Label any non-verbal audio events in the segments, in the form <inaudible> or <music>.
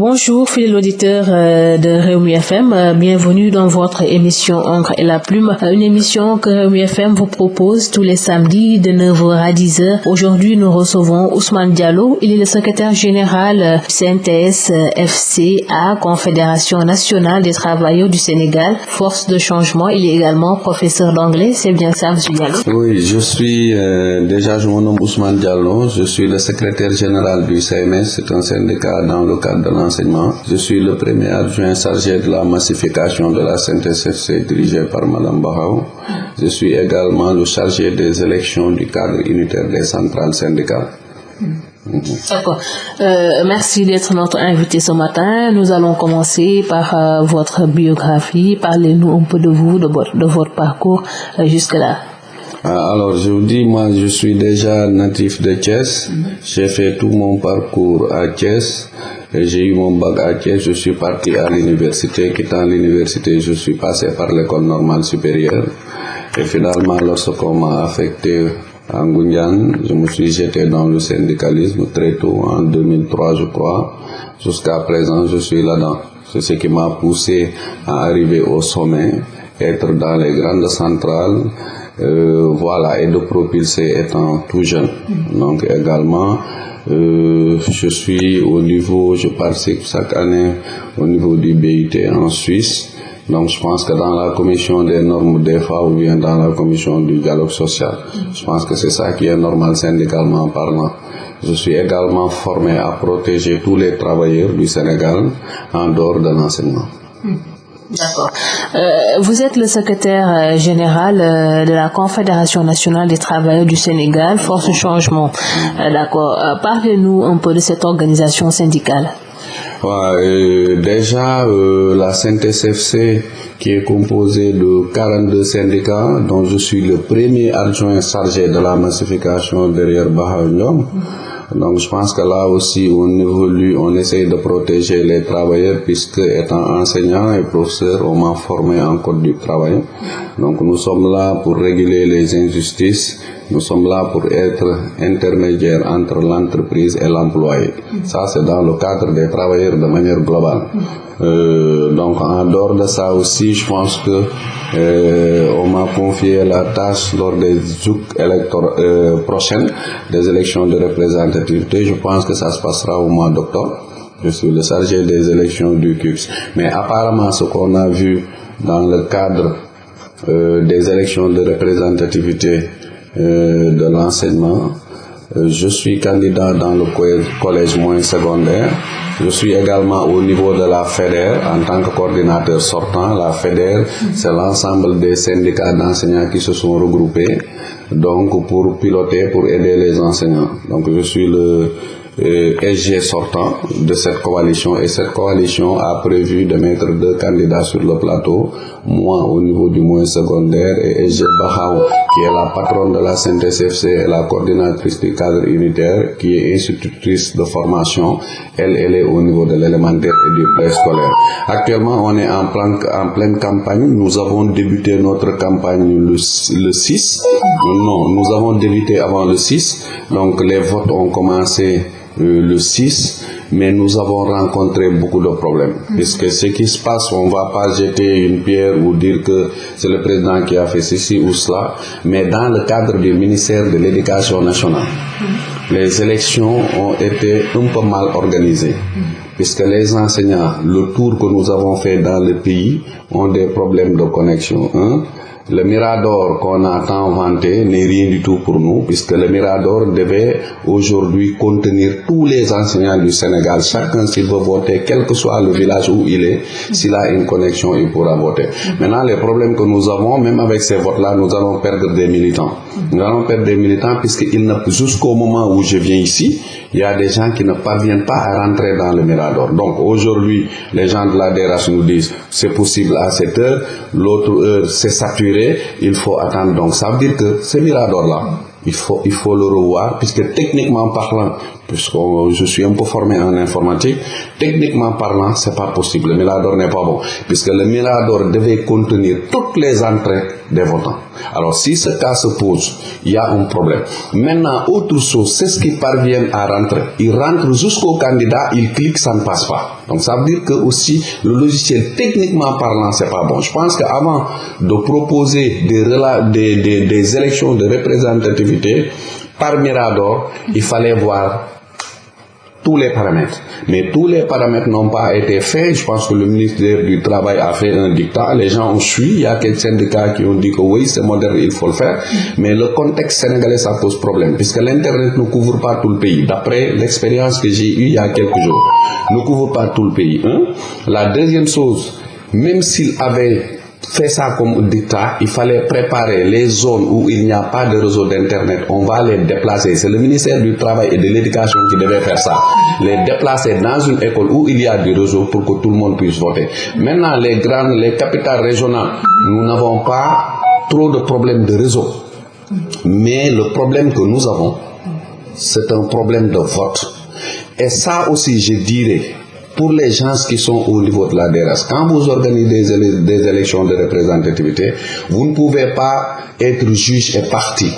Bonjour, fidèles auditeurs euh, de Réumi FM. Euh, bienvenue dans votre émission Encre et la Plume. Euh, une émission que Réumi FM vous propose tous les samedis de 9h à 10h. Aujourd'hui, nous recevons Ousmane Diallo. Il est le secrétaire général CNTS FCA, Confédération nationale des travailleurs du Sénégal, force de changement. Il est également professeur d'anglais. C'est bien ça, M. Diallo? Oui, je suis euh, déjà, je me nomme Ousmane Diallo. Je suis le secrétaire général du CMS. C'est un syndicat dans le cadre de je suis le premier adjoint chargé de la massification de la CNTSFC dirigé par Mme Bahao. Je suis également le chargé des élections du cadre unitaire des centrales syndicales. D'accord. Euh, merci d'être notre invité ce matin. Nous allons commencer par euh, votre biographie. Parlez-nous un peu de vous, de votre, de votre parcours euh, jusque-là. Ah, alors, je vous dis, moi, je suis déjà natif de Thiès. J'ai fait tout mon parcours à Thiès. J'ai eu mon bac à Thiès, je suis parti à l'université. Quittant l'université, je suis passé par l'école normale supérieure. Et finalement, lorsqu'on m'a affecté à Ngunyan, je me suis jeté dans le syndicalisme très tôt, en 2003, je crois. Jusqu'à présent, je suis là-dedans. C'est ce qui m'a poussé à arriver au sommet, être dans les grandes centrales, euh, voilà, et de propulser étant tout jeune. Donc également, euh, je suis au niveau, je participe chaque année au niveau du BIT en Suisse. Donc je pense que dans la commission des normes femmes ou bien dans la commission du dialogue social, je pense que c'est ça qui est normal syndicalement parlant. Je suis également formé à protéger tous les travailleurs du Sénégal en dehors de l'enseignement. D'accord. Euh, vous êtes le secrétaire euh, général euh, de la Confédération nationale des travailleurs du Sénégal, Force Changement. D'accord. Parlez-nous un peu de cette organisation syndicale. Ouais, déjà, la CNTSFC, qui est composée de 42 syndicats, dont je suis le premier adjoint chargé de la massification derrière Baha donc je pense que là aussi on évolue, on essaye de protéger les travailleurs puisque étant enseignant et professeur, on m'a formé en code du travail. Donc nous sommes là pour réguler les injustices, nous sommes là pour être intermédiaire entre l'entreprise et l'employé. Ça c'est dans le cadre des travailleurs de manière globale. Euh, donc en dehors de ça aussi, je pense que euh, on m'a confié la tâche lors des zouk euh, prochaines, des élections de représentativité. Je pense que ça se passera au mois d'octobre. Je suis le chargé des élections du CUPS. Mais apparemment, ce qu'on a vu dans le cadre des élections de représentativité de l'enseignement, je suis candidat dans le collège moins secondaire. Je suis également au niveau de la FEDER en tant que coordinateur sortant. La FEDER, c'est l'ensemble des syndicats d'enseignants qui se sont regroupés donc pour piloter, pour aider les enseignants. Donc je suis le euh, SG sortant de cette coalition. Et cette coalition a prévu de mettre deux candidats sur le plateau, moi au niveau du moins secondaire et SG Bahao qui est la patronne de la CNTSFC et la coordinatrice du cadre unitaire qui est institutrice de formation, elle, elle est au niveau de l'élémentaire et du préscolaire. Actuellement on est en, plein, en pleine campagne, nous avons débuté notre campagne le, le 6, non, nous avons débuté avant le 6, donc les votes ont commencé euh, le 6, mais nous avons rencontré beaucoup de problèmes. Puisque ce qui se passe, on ne va pas jeter une pierre ou dire que c'est le président qui a fait ceci ou cela, mais dans le cadre du ministère de l'Éducation nationale, les élections ont été un peu mal organisées. Puisque les enseignants, le tour que nous avons fait dans le pays, ont des problèmes de connexion. Hein? Le Mirador qu'on a tant vanté n'est rien du tout pour nous, puisque le Mirador devait aujourd'hui contenir tous les enseignants du Sénégal. Chacun, s'il veut voter, quel que soit le village où il est, s'il a une connexion, il pourra voter. Maintenant, les problèmes que nous avons, même avec ces votes-là, nous allons perdre des militants. Nous allons perdre des militants, puisque jusqu'au moment où je viens ici, il y a des gens qui ne parviennent pas à rentrer dans le Mirador. Donc aujourd'hui, les gens de la DRH nous disent c'est possible à cette heure, l'autre heure c'est saturé, il faut attendre. Donc ça veut dire que ce Mirador-là, il faut, il faut le revoir, puisque techniquement parlant, puisque je suis un peu formé en informatique, techniquement parlant, c'est pas possible. Le Mirador n'est pas bon, puisque le Mirador devait contenir toutes les entrées des votants. Alors, si ce cas se pose, il y a un problème. Maintenant, autre chose, c'est ce qui parviennent à rentrer. Ils rentrent jusqu'au candidat, ils cliquent, ça ne passe pas. Donc, ça veut dire que aussi, le logiciel, techniquement parlant, c'est pas bon. Je pense qu'avant de proposer des, des élections de représentativité par Mirador, il fallait voir tous les paramètres. Mais tous les paramètres n'ont pas été faits. Je pense que le ministère du Travail a fait un dictat. Les gens ont suivi. Il y a quelques syndicats qui ont dit que oui, c'est moderne, il faut le faire. Mais le contexte sénégalais, ça pose problème. Puisque l'Internet ne couvre pas tout le pays. D'après l'expérience que j'ai eue il y a quelques jours. Ne couvre pas tout le pays. La deuxième chose, même s'il avait fait ça comme dictat, il fallait préparer les zones où il n'y a pas de réseau d'Internet. On va les déplacer. C'est le ministère du Travail et de l'Éducation qui devait faire ça. Les déplacer dans une école où il y a du réseau pour que tout le monde puisse voter. Maintenant, les grandes, les capitales régionales, nous n'avons pas trop de problèmes de réseau. Mais le problème que nous avons, c'est un problème de vote. Et ça aussi, je dirais, pour les gens qui sont au niveau de la DRS, quand vous organisez des, élections de représentativité, vous ne pouvez pas être juge et parti.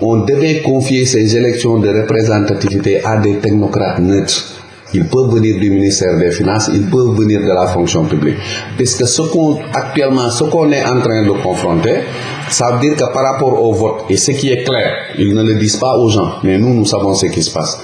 On devait confier ces élections de représentativité à des technocrates neutres. Ils peuvent venir du ministère des Finances, ils peuvent venir de la fonction publique. Parce que ce qu'on, actuellement, ce qu'on est en train de confronter, ça veut dire que par rapport au vote, et ce qui est clair, ils ne le disent pas aux gens, mais nous, nous savons ce qui se passe.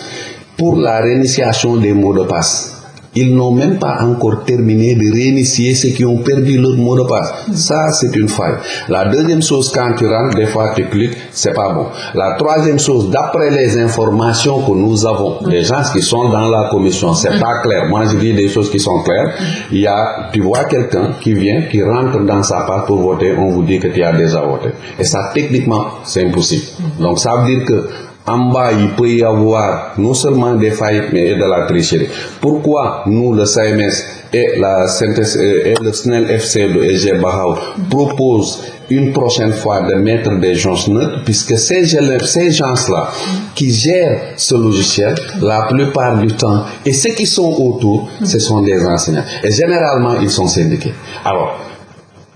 Pour la réinitiation des mots de passe, ils n'ont même pas encore terminé de réinitier ceux qui ont perdu leur mot de passe. Ça, c'est une faille. La deuxième chose, quand tu rentres, des fois tu cliques, c'est pas bon. La troisième chose, d'après les informations que nous avons, les gens qui sont dans la commission, c'est pas clair. Moi, je dis des choses qui sont claires. Il y a, tu vois quelqu'un qui vient, qui rentre dans sa part pour voter, on vous dit que tu as déjà voté. Et ça, techniquement, c'est impossible. Donc, ça veut dire que en bas, il peut y avoir non seulement des failles, mais de la tricherie. Pourquoi nous, le CMS et, la et le SNEL FC de EG Bahao proposent une prochaine fois de mettre des gens neutres, puisque ces gens-là qui gèrent ce logiciel, la plupart du temps, et ceux qui sont autour, ce sont des enseignants. Et généralement, ils sont syndiqués. Alors,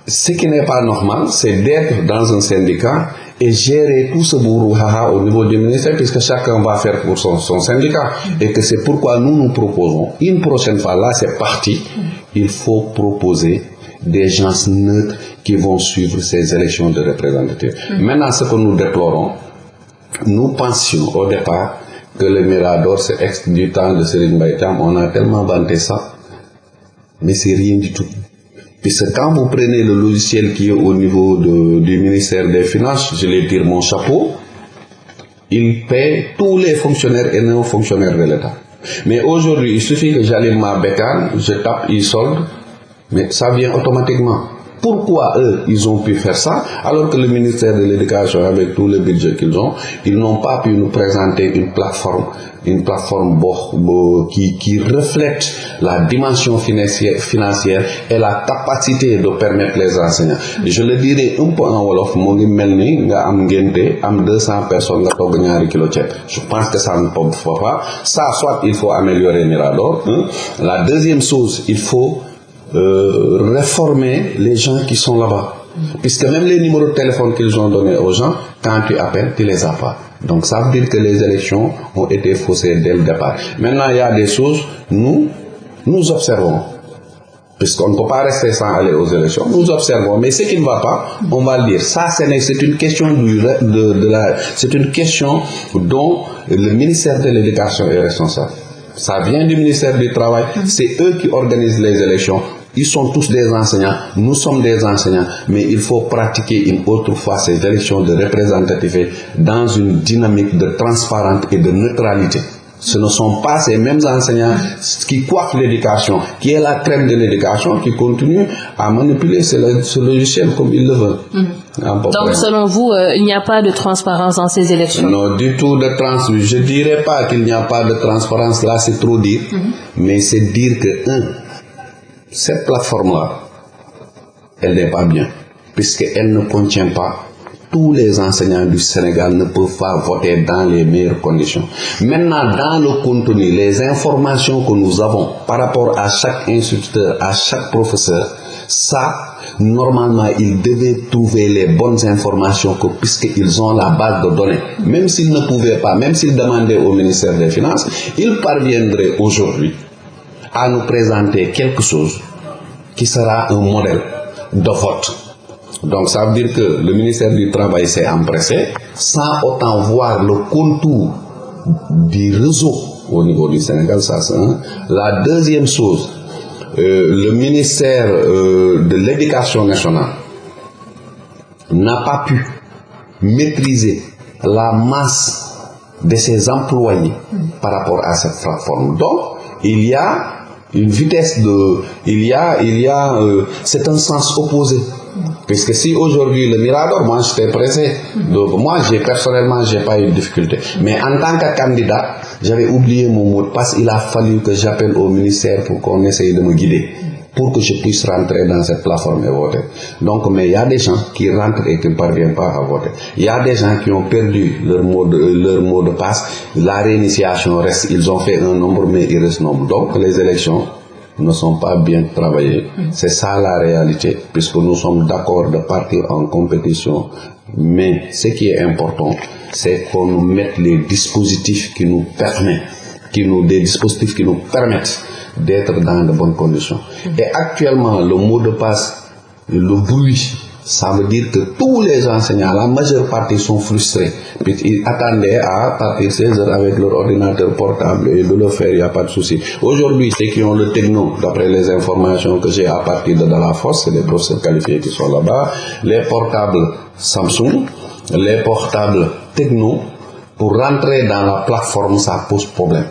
ce qui n'est pas normal, c'est d'être dans un syndicat et gérer tout ce brouhaha au niveau du ministère, puisque chacun va faire pour son, syndicat. Et que c'est pourquoi nous nous proposons, une prochaine fois, là c'est parti, il faut proposer des gens neutres qui vont suivre ces élections de représentatifs. Maintenant, ce que nous déplorons, nous pensions au départ que le Mirador, c'est du temps de Serine Baïtam, on a tellement vanté ça, mais c'est rien du tout. Puisque quand vous prenez le logiciel qui est au niveau du ministère des Finances, je les tire mon chapeau, il paie tous les fonctionnaires et non fonctionnaires de l'État. Mais aujourd'hui, il suffit que j'allume ma bécane, je tape e-solde, mais ça vient automatiquement. Pourquoi eux, ils ont pu faire ça, alors que le ministère de l'Éducation, avec tout le budget qu'ils ont, ils n'ont pas pu nous présenter une plateforme, une plateforme qui, qui reflète la dimension financière, financière et la capacité de permettre les enseignants. Je le dirais un peu en Wolof, mo ngi melni nga am ngenté am 200 personnes nga. Je pense que ça ne peut pas. Ça, soit il faut améliorer Mirador. Hein. La deuxième chose, il faut euh, réformer les gens qui sont là-bas. Puisque même les numéros de téléphone qu'ils ont donnés aux gens, quand tu appelles, tu les as pas. Donc ça veut dire que les élections ont été faussées dès le départ. Maintenant, il y a des choses, nous, nous observons. Puisqu'on ne peut pas rester sans aller aux élections, nous observons. Mais ce qui ne va pas, on va le dire. Ça, c'est une question de, c'est une question dont le ministère de l'Éducation est responsable. Ça vient du ministère du Travail. C'est eux qui organisent les élections. Ils sont tous des enseignants, nous sommes des enseignants, mais il faut pratiquer une autre fois ces élections de représentativité dans une dynamique de transparence et de neutralité. Ce ne sont pas ces mêmes enseignants qui coiffent l'éducation, qui est la crème de l'éducation, qui continuent à manipuler ce, logiciel comme ils le veulent. Mmh. Donc, selon vous, euh, il n'y a pas de transparence dans ces élections? Non, du tout de transparence. Je ne dirais pas qu'il n'y a pas de transparence, là c'est trop dire, mmh. mais c'est dire que, un, cette plateforme-là, elle n'est pas bien, puisqu'elle ne contient pas tous les enseignants du Sénégal ne peuvent pas voter dans les meilleures conditions. Maintenant, dans le contenu, les informations que nous avons par rapport à chaque instituteur, à chaque professeur, ça, normalement, ils devaient trouver les bonnes informations puisqu'ils ont la base de données. Même s'ils ne pouvaient pas, même s'ils demandaient au ministère des Finances, ils parviendraient aujourd'hui à nous présenter quelque chose qui sera un modèle de vote. Donc ça veut dire que le ministère du Travail s'est empressé sans autant voir le contour du réseau au niveau du Sénégal, ça. La deuxième chose, euh, le ministère euh, de l'Éducation nationale n'a pas pu maîtriser la masse de ses employés par rapport à cette plateforme. Donc, il y a une vitesse de... Il y a... Il y a euh, c'est un sens opposé. Puisque si aujourd'hui le Mirador, moi j'étais pressé. Donc moi, j'ai personnellement, j'ai pas eu de difficulté. Mais en tant que candidat, j'avais oublié mon mot de passe. Il a fallu que j'appelle au ministère pour qu'on essaye de me guider pour que je puisse rentrer dans cette plateforme et voter. Donc, mais il y a des gens qui rentrent et qui ne parviennent pas à voter. Il y a des gens qui ont perdu leur mot de, leur mot de passe. La réinitiation reste. Ils ont fait un nombre, mais il reste nombre. Donc, les élections ne sont pas bien travaillées. C'est ça la réalité, puisque nous sommes d'accord de partir en compétition. Mais ce qui est important, c'est qu'on nous mette les dispositifs qui nous permettent, qui nous, des dispositifs qui nous permettent d'être dans de bonnes conditions. Et actuellement, le mot de passe, le bruit, ça veut dire que tous les enseignants, la majeure partie sont frustrés. Puis ils attendaient à partir 16 heures avec leur ordinateur portable et de le faire, il n'y a pas de souci. Aujourd'hui, ceux qui ont le techno, d'après les informations que j'ai à partir de la force, c'est les professeurs qualifiés qui sont là-bas, les portables Samsung, les portables techno, pour rentrer dans la plateforme, ça pose problème.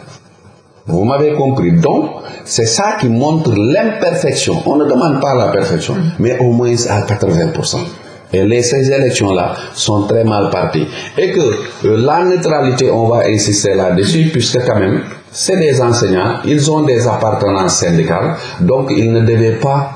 Vous m'avez compris. Donc, c'est ça qui montre l'imperfection. On ne demande pas la perfection, mais au moins à 80%. Et les, ces élections-là sont très mal parties. Et que euh, la neutralité, on va insister là-dessus, puisque quand même, c'est des enseignants, ils ont des appartenances syndicales, donc ils ne devaient pas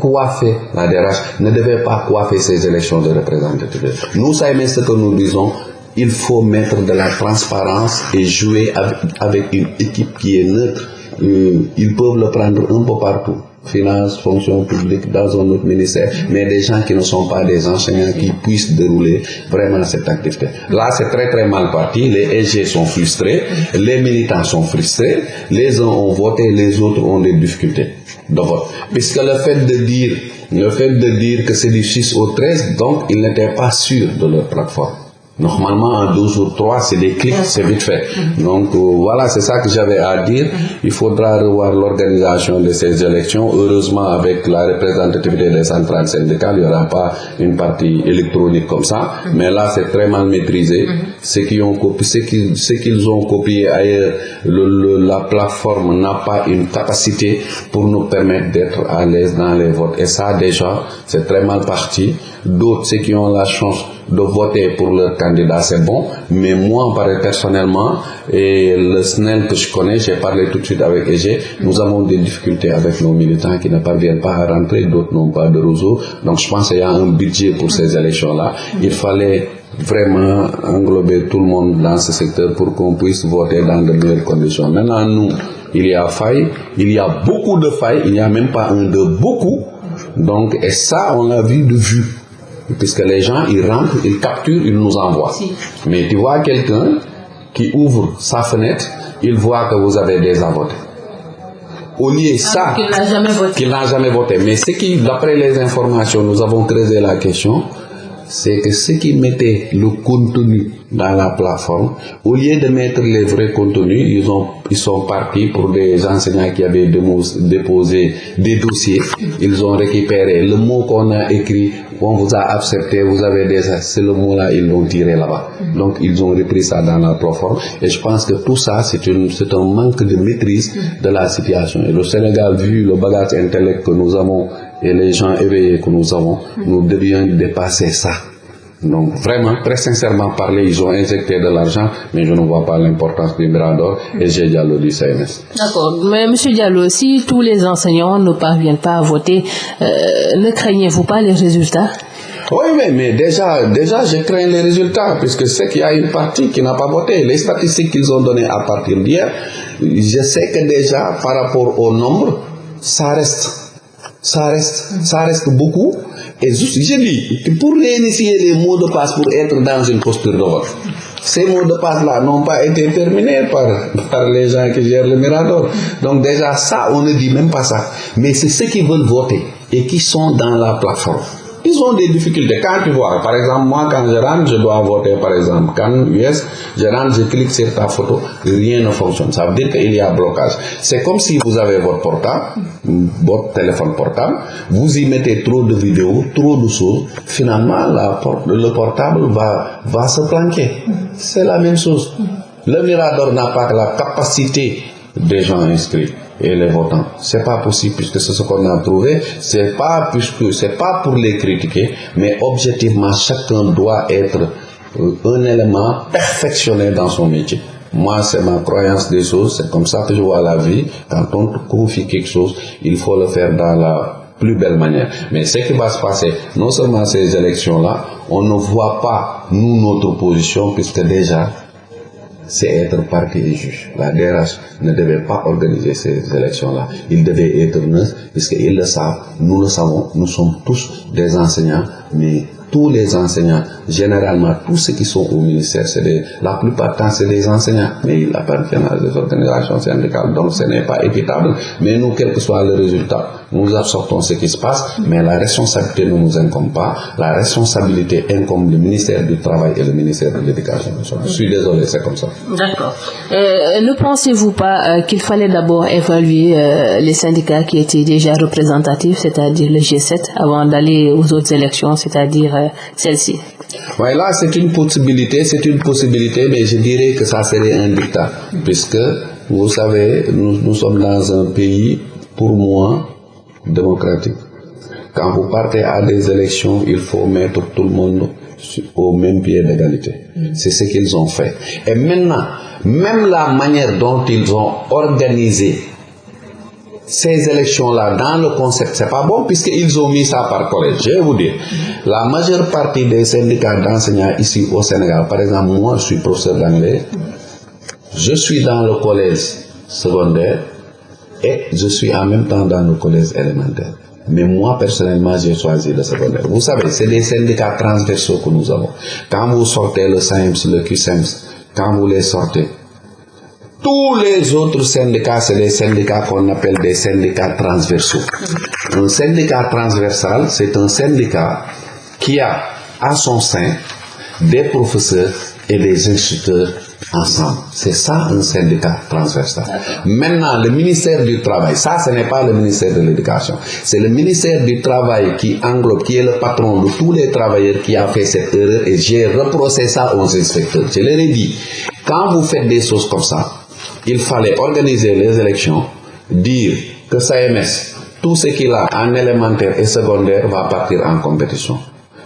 coiffer la DRH, ne devaient pas coiffer ces élections de représentativité. Nous, ça ce que nous disons, il faut mettre de la transparence et jouer avec, une équipe qui est neutre. Euh, ils peuvent le prendre un peu partout. Finances, fonction publique, dans un autre ministère, mais des gens qui ne sont pas des enseignants qui puissent dérouler vraiment cette activité. Là, c'est très très mal parti. Les EG sont frustrés, les militants sont frustrés, les uns ont voté, les autres ont des difficultés de vote. Puisque le fait de dire, le fait de dire que c'est du 6 au 13, donc ils n'étaient pas sûrs de leur plateforme. Normalement, en 12 ou 3, c'est des clics, c'est vite fait. Donc euh, voilà, c'est ça que j'avais à dire. Il faudra revoir l'organisation de ces élections. Heureusement, avec la représentativité des centrales syndicales, il n'y aura pas une partie électronique comme ça. Mais là, c'est très mal maîtrisé. Ceux qui ont copié, ceux qui- ceux qu'ils ont copié ailleurs, le- le- la plateforme n'a pas une capacité pour nous permettre d'être à l'aise dans les votes. Et ça, déjà, c'est très mal parti. D'autres, ceux qui ont la chance de voter pour leur candidat, c'est bon. Mais moi, personnellement, et le SNEL que je connais, j'ai parlé tout de suite avec EG, nous avons des difficultés avec nos militants qui ne parviennent pas à rentrer, d'autres n'ont pas de réseau. Donc je pense qu'il y a un budget pour ces élections-là. Il fallait vraiment englober tout le monde dans ce secteur pour qu'on puisse voter dans de meilleures conditions. Maintenant, nous, il y a faille, il y a beaucoup de failles, il n'y a même pas un de beaucoup. Donc, et ça, on l'a vu de vue. Puisque les gens, ils rentrent, ils capturent, ils nous envoient. Mais tu vois quelqu'un qui ouvre sa fenêtre, il voit que vous avez déjà voté. Au lieu ça, qu'il n'a jamais voté. qu'il n'a jamais voté. Mais ce qui, d'après les informations, nous avons creusé la question, c'est que ceux qui mettaient le contenu dans la plateforme, au lieu de mettre les vrais contenus, ils, ont, ils sont partis pour des enseignants qui avaient déposé des dossiers. Ils ont récupéré le mot qu'on a écrit, on vous a accepté, vous avez déjà, c'est le mot-là, ils l'ont tiré là-bas. Donc, ils ont repris ça dans la plateforme. Et je pense que tout ça, c'est un manque de maîtrise de la situation. Et le Sénégal, vu le bagage intellect que nous avons et les gens éveillés que nous avons, nous devions dépasser ça. Donc vraiment, très sincèrement parler, ils ont injecté de l'argent, mais je ne vois pas l'importance du Mirador et j'ai Diallo du CNS. D'accord. Mais Monsieur Diallo, si tous les enseignants ne parviennent pas à voter, euh, ne craignez-vous pas les résultats? Oui, mais, mais déjà, déjà, je crains les résultats, puisque c'est qu'il y a une partie qui n'a pas voté. Les statistiques qu'ils ont données à partir d'hier, je sais que déjà, par rapport au nombre, ça reste. Ça reste, ça reste beaucoup. Et juste, je dis, pour réinitier les mots de passe pour être dans une posture vote, ces mots de passe-là n'ont pas été terminés par, par les gens qui gèrent le Mirador. Donc déjà, ça, on ne dit même pas ça. Mais c'est ceux qui veulent voter et qui sont dans la plateforme ils ont des difficultés. Quand tu vois, par exemple, moi, quand je rentre, je dois voter, par exemple, quand US, je rentre, je clique sur ta photo, rien ne fonctionne. Ça veut dire qu'il y a blocage. C'est comme si vous avez votre portable, votre téléphone portable, vous y mettez trop de vidéos, trop de choses, finalement, la, le portable va, va se planquer. C'est la même chose. Le Mirador n'a pas la capacité des gens inscrits et les votants. C'est pas possible puisque c'est ce qu'on a trouvé. C'est pas puisque c'est pas pour les critiquer, mais objectivement chacun doit être euh, un élément perfectionné dans son métier. Moi, c'est ma croyance des choses, c'est comme ça que je vois la vie. Quand on confie quelque chose, il faut le faire dans la plus belle manière. Mais ce qui va se passer, non seulement ces élections-là, on ne voit pas, nous, notre position, puisque déjà, c'est être parti et juge. La DRH ne devait pas organiser ces élections-là. Il devait être neutre, puisqu'ils le savent, nous le savons, nous sommes tous des enseignants, mais tous les enseignants, généralement tous ceux qui sont au ministère, c'est la plupart du temps c'est des enseignants, mais ils appartiennent à des organisations syndicales, donc ce n'est pas équitable. Mais nous, quel que soit le résultat, nous absorbons ce qui se passe, mais la responsabilité ne nous incombe pas. La responsabilité incombe le ministère du Travail et le ministère de l'Éducation Je suis désolé, c'est comme ça. D'accord. Euh, ne pensez-vous pas euh, qu'il fallait d'abord évaluer euh, les syndicats qui étaient déjà représentatifs, c'est-à-dire le G7, avant d'aller aux autres élections, c'est-à-dire celle-ci Oui, là, c'est une possibilité, c'est une possibilité, mais je dirais que ça serait un dictat, puisque, vous savez, nous, nous sommes dans un pays, pour moi, démocratique. Quand vous partez à des élections, il faut mettre tout le monde au même pied d'égalité. C'est ce qu'ils ont fait. Et maintenant, même la manière dont ils ont organisé ces élections-là dans le concept, c'est pas bon puisqu'ils ont mis ça par collège. Je vais vous dire, la majeure partie des syndicats d'enseignants ici au Sénégal, par exemple, moi je suis professeur d'anglais, je suis dans le collège secondaire et je suis en même temps dans le collège élémentaire. Mais moi, personnellement, j'ai choisi le secondaire. Vous savez, c'est des syndicats transversaux que nous avons. Quand vous sortez le SAEMS, le QSEMS, quand vous les sortez, tous les autres syndicats, c'est des syndicats qu'on appelle des syndicats transversaux. Un syndicat transversal, c'est un syndicat qui a à son sein des professeurs et des instituteurs ensemble. C'est ça un syndicat transversal. Maintenant, le ministère du Travail, ça ce n'est pas le ministère de l'Éducation, c'est le ministère du Travail qui englobe, qui est le patron de tous les travailleurs qui a fait cette erreur et j'ai reproché ça aux inspecteurs. Je leur ai dit, quand vous faites des choses comme ça, il fallait organiser les élections, dire que SAMS, tout ce qu'il a en élémentaire et secondaire va partir en compétition.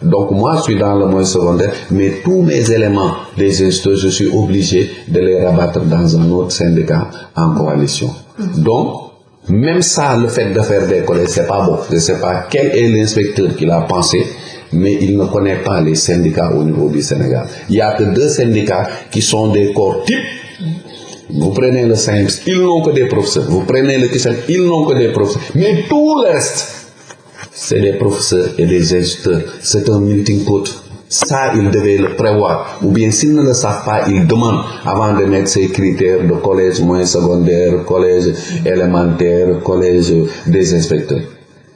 Donc moi, je suis dans le moyen secondaire, mais tous mes éléments des instituts, je suis obligé de les rabattre dans un autre syndicat en coalition. Donc, même ça, le fait de faire des collèges, c'est pas bon. Je ne sais pas quel est l'inspecteur qui l'a pensé, mais il ne connaît pas les syndicats au niveau du Sénégal. Il n'y a que deux syndicats qui sont des corps types vous prenez le SAIMS, ils n'ont que des professeurs. Vous prenez le KISEN, ils n'ont que des professeurs. Mais tout le reste, c'est des professeurs et des instituteurs. C'est un meeting pot. Ça, ils devaient le prévoir. Ou bien s'ils ne le savent pas, ils demandent avant de mettre ces critères de collège moyen secondaire, collège élémentaire, collège des inspecteurs.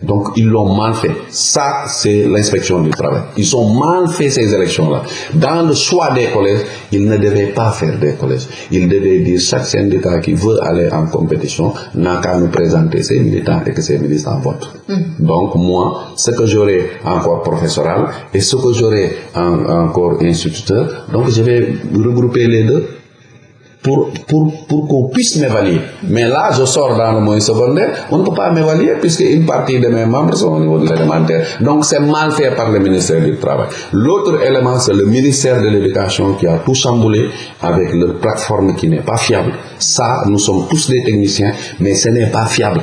Donc ils l'ont mal fait. Ça, c'est l'inspection du travail. Ils ont mal fait ces élections-là. Dans le choix des collèges, ils ne devaient pas faire des collèges. Ils devaient dire chaque syndicat qui veut aller en compétition n'a qu'à nous présenter ses militants et que ses militants votent. Mm. Donc moi, ce que j'aurai encore professoral et ce que j'aurai encore instituteur, donc je vais regrouper les deux pour, pour, pour qu'on puisse m'évaluer. Mais là, je sors dans le moyen secondaire, on ne peut pas m'évaluer puisque une partie de mes membres sont au niveau de l'élémentaire. Donc c'est mal fait par le ministère du Travail. L'autre élément, c'est le ministère de l'Éducation qui a tout chamboulé avec leur plateforme qui n'est pas fiable. Ça, nous sommes tous des techniciens, mais ce n'est pas fiable.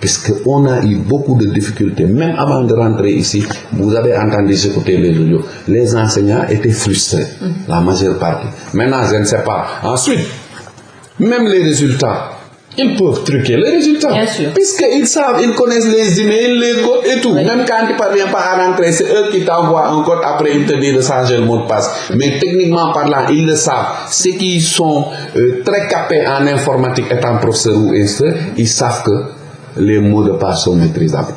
Puisqu'on a eu beaucoup de difficultés. Même avant de rentrer ici, vous avez entendu écouter les audios. Les enseignants étaient frustrés, la majeure partie. Maintenant, je ne sais pas. Ensuite, même les résultats, ils peuvent truquer les résultats. Puisqu'ils savent, ils connaissent les emails, les codes et tout. Même quand tu ne parviens pas à rentrer, c'est eux qui t'envoient un code, après ils te disent de changer le mot de passe. Mais techniquement parlant, ils le savent. Ceux qui sont euh, très capés en informatique étant professeurs ou instructeurs, ils savent que les mots de passe sont maîtrisables.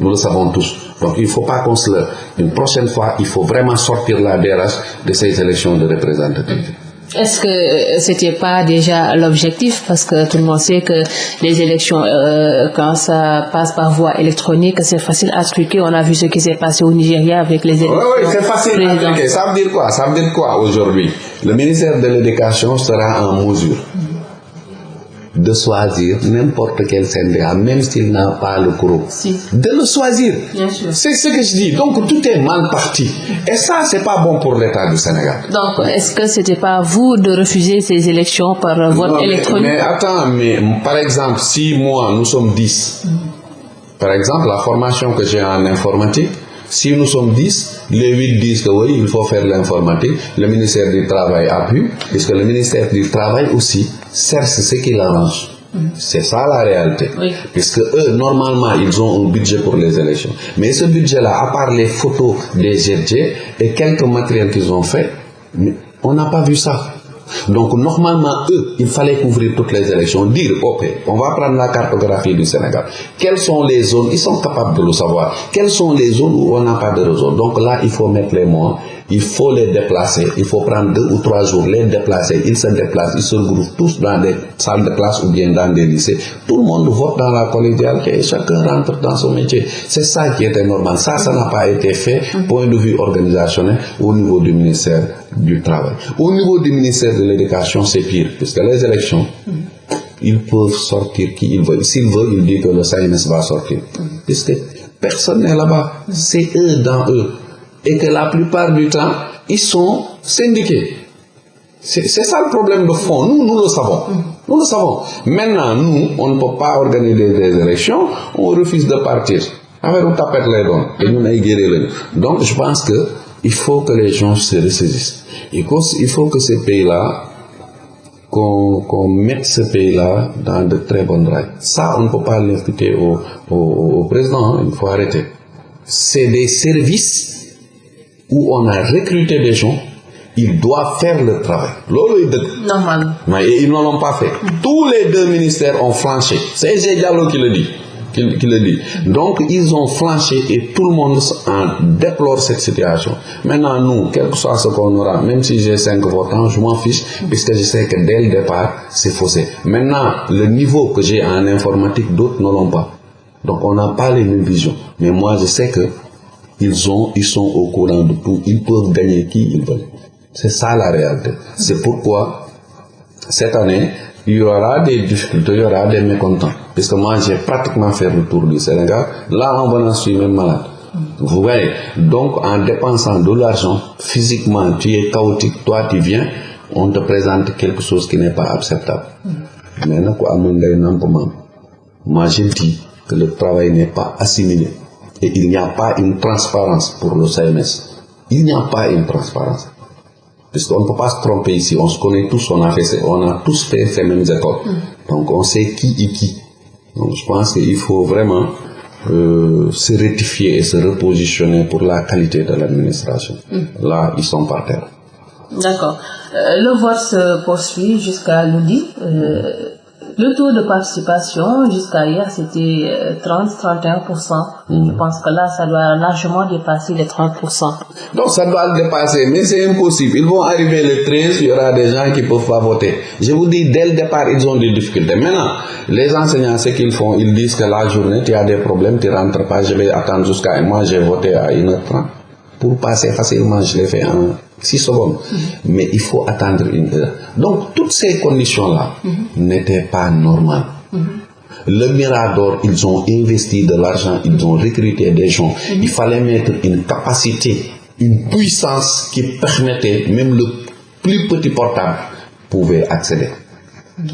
Nous le savons tous. Donc il ne faut pas qu'on se le... Une prochaine fois, il faut vraiment sortir la DRH de ces élections de représentativité. Est-ce que c'était pas déjà l'objectif? Parce que tout le monde sait que les élections euh, quand ça passe par voie électronique c'est facile à truquer on a vu ce qui s'est passé au Nigeria avec les élections oui, oui c'est facile à truquer ça veut dire quoi? Ça veut dire quoi aujourd'hui? Le ministère de l'éducation sera en mesure de choisir n'importe quel syndicat, même s'il n'a pas le gros. De le choisir. C'est ce que je dis. Donc tout est mal parti. Et ça, c'est pas bon pour l'État du Sénégal. Donc est-ce que c'était pas vous de refuser ces élections par vote électronique? mais, attends, mais par exemple, si moi, nous sommes 10, par exemple, la formation que j'ai en informatique, si nous sommes 10, les 8 disent que oui, il faut faire l'informatique. Le ministère du Travail appuie, puisque le ministère du Travail aussi cherche ce qui l'arrange. C'est ça la réalité. Puisque eux, normalement, ils ont un budget pour les élections. Mais ce budget-là, à part les photos des GG et quelques matériels qu'ils ont fait, on n'a pas vu ça. Donc normalement, eux, il fallait couvrir toutes les élections, dire, ok, on va prendre la cartographie du Sénégal. Quelles sont les zones, ils sont capables de le savoir, quelles sont les zones où on n'a pas de réseau. Donc là, il faut mettre les mots il faut les déplacer, il faut prendre deux ou trois jours, les déplacer, ils se déplacent, ils se regroupent tous dans des salles de classe ou bien dans des lycées. Tout le monde vote dans la collégialité et chacun rentre dans son métier. C'est ça qui était normal. Ça, ça n'a pas été fait, point de vue organisationnel, au niveau du ministère du Travail. Au niveau du ministère de l'Éducation, c'est pire, puisque les élections, ils peuvent sortir qui ils veulent. S'ils veulent, ils disent que le SAIMS va sortir. Puisque personne n'est là-bas. C'est eux dans eux et que la plupart du temps, ils sont syndiqués. C'est ça le problème de fond. Nous, nous le savons. Nous le savons. Maintenant, nous, on ne peut pas organiser des élections, on refuse de partir. les Donc, je pense que il faut que les gens se ressaisissent. Il faut que ces pays-là, qu'on mette ce pays-là dans de très bonnes rails. Ça, on ne peut pas l'inviter au, au, président, hein. il faut arrêter. C'est des services où on a recruté des gens, ils doivent faire le travail. Normal. Mais ils ne l'ont pas fait. Tous les deux ministères ont flanché. C'est Diallo qui le dit. Qui, le dit. Donc, ils ont flanché et tout le monde en déplore cette situation. Maintenant, nous, quel que soit ce qu'on aura, même si j'ai 5 votants, je m'en fiche, puisque je sais que dès le départ, c'est faussé. Maintenant, le niveau que j'ai en informatique, d'autres ne l'ont pas. Donc, on n'a pas les mêmes visions. Mais moi, je sais que ils, ont, ils sont au courant de tout. Ils peuvent gagner qui ils veulent. C'est ça la réalité. C'est pourquoi, cette année, il y aura des difficultés, il y aura des mécontents. Puisque moi, j'ai pratiquement fait le tour du Sénégal. Là, en venant, je suis même malade. Vous voyez Donc, en dépensant de l'argent, physiquement, tu es chaotique, toi, tu viens, on te présente quelque chose qui n'est pas acceptable. Mais moi, je dis que le travail n'est pas assimilé et il n'y a pas une transparence pour le CMS. Il n'y a pas une transparence. Puisqu'on ne peut pas se tromper ici, on se connaît tous, on a, fait, on a tous fait ces mêmes écoles. Mm. Donc on sait qui est qui. Donc je pense qu'il faut vraiment euh, se rectifier et se repositionner pour la qualité de l'administration. Mm. Là, ils sont par terre. D'accord. Euh, le vote se poursuit jusqu'à lundi. Euh, le taux de participation jusqu'à hier, c'était 30-31%. Euh, Je pense que là, ça doit largement dépasser les 30%. Donc, ça doit le dépasser, mais c'est impossible. Ils vont arriver le 13, il y aura des gens qui ne peuvent pas voter. Je vous dis, dès le départ, ils ont des difficultés. Maintenant, les enseignants, ce qu'ils font, ils disent que la journée, tu as des problèmes, tu ne rentres pas, je vais attendre jusqu'à... Moi, j'ai voté à 1h30. Pour passer facilement, je l'ai fait en 6 secondes. Mais il faut attendre une heure. Donc, toutes ces conditions-là n'étaient pas normales. Le Mirador, ils ont investi de l'argent, ils ont recruté des gens. Il fallait mettre une capacité, une puissance qui permettait, même le plus petit portable pouvait accéder.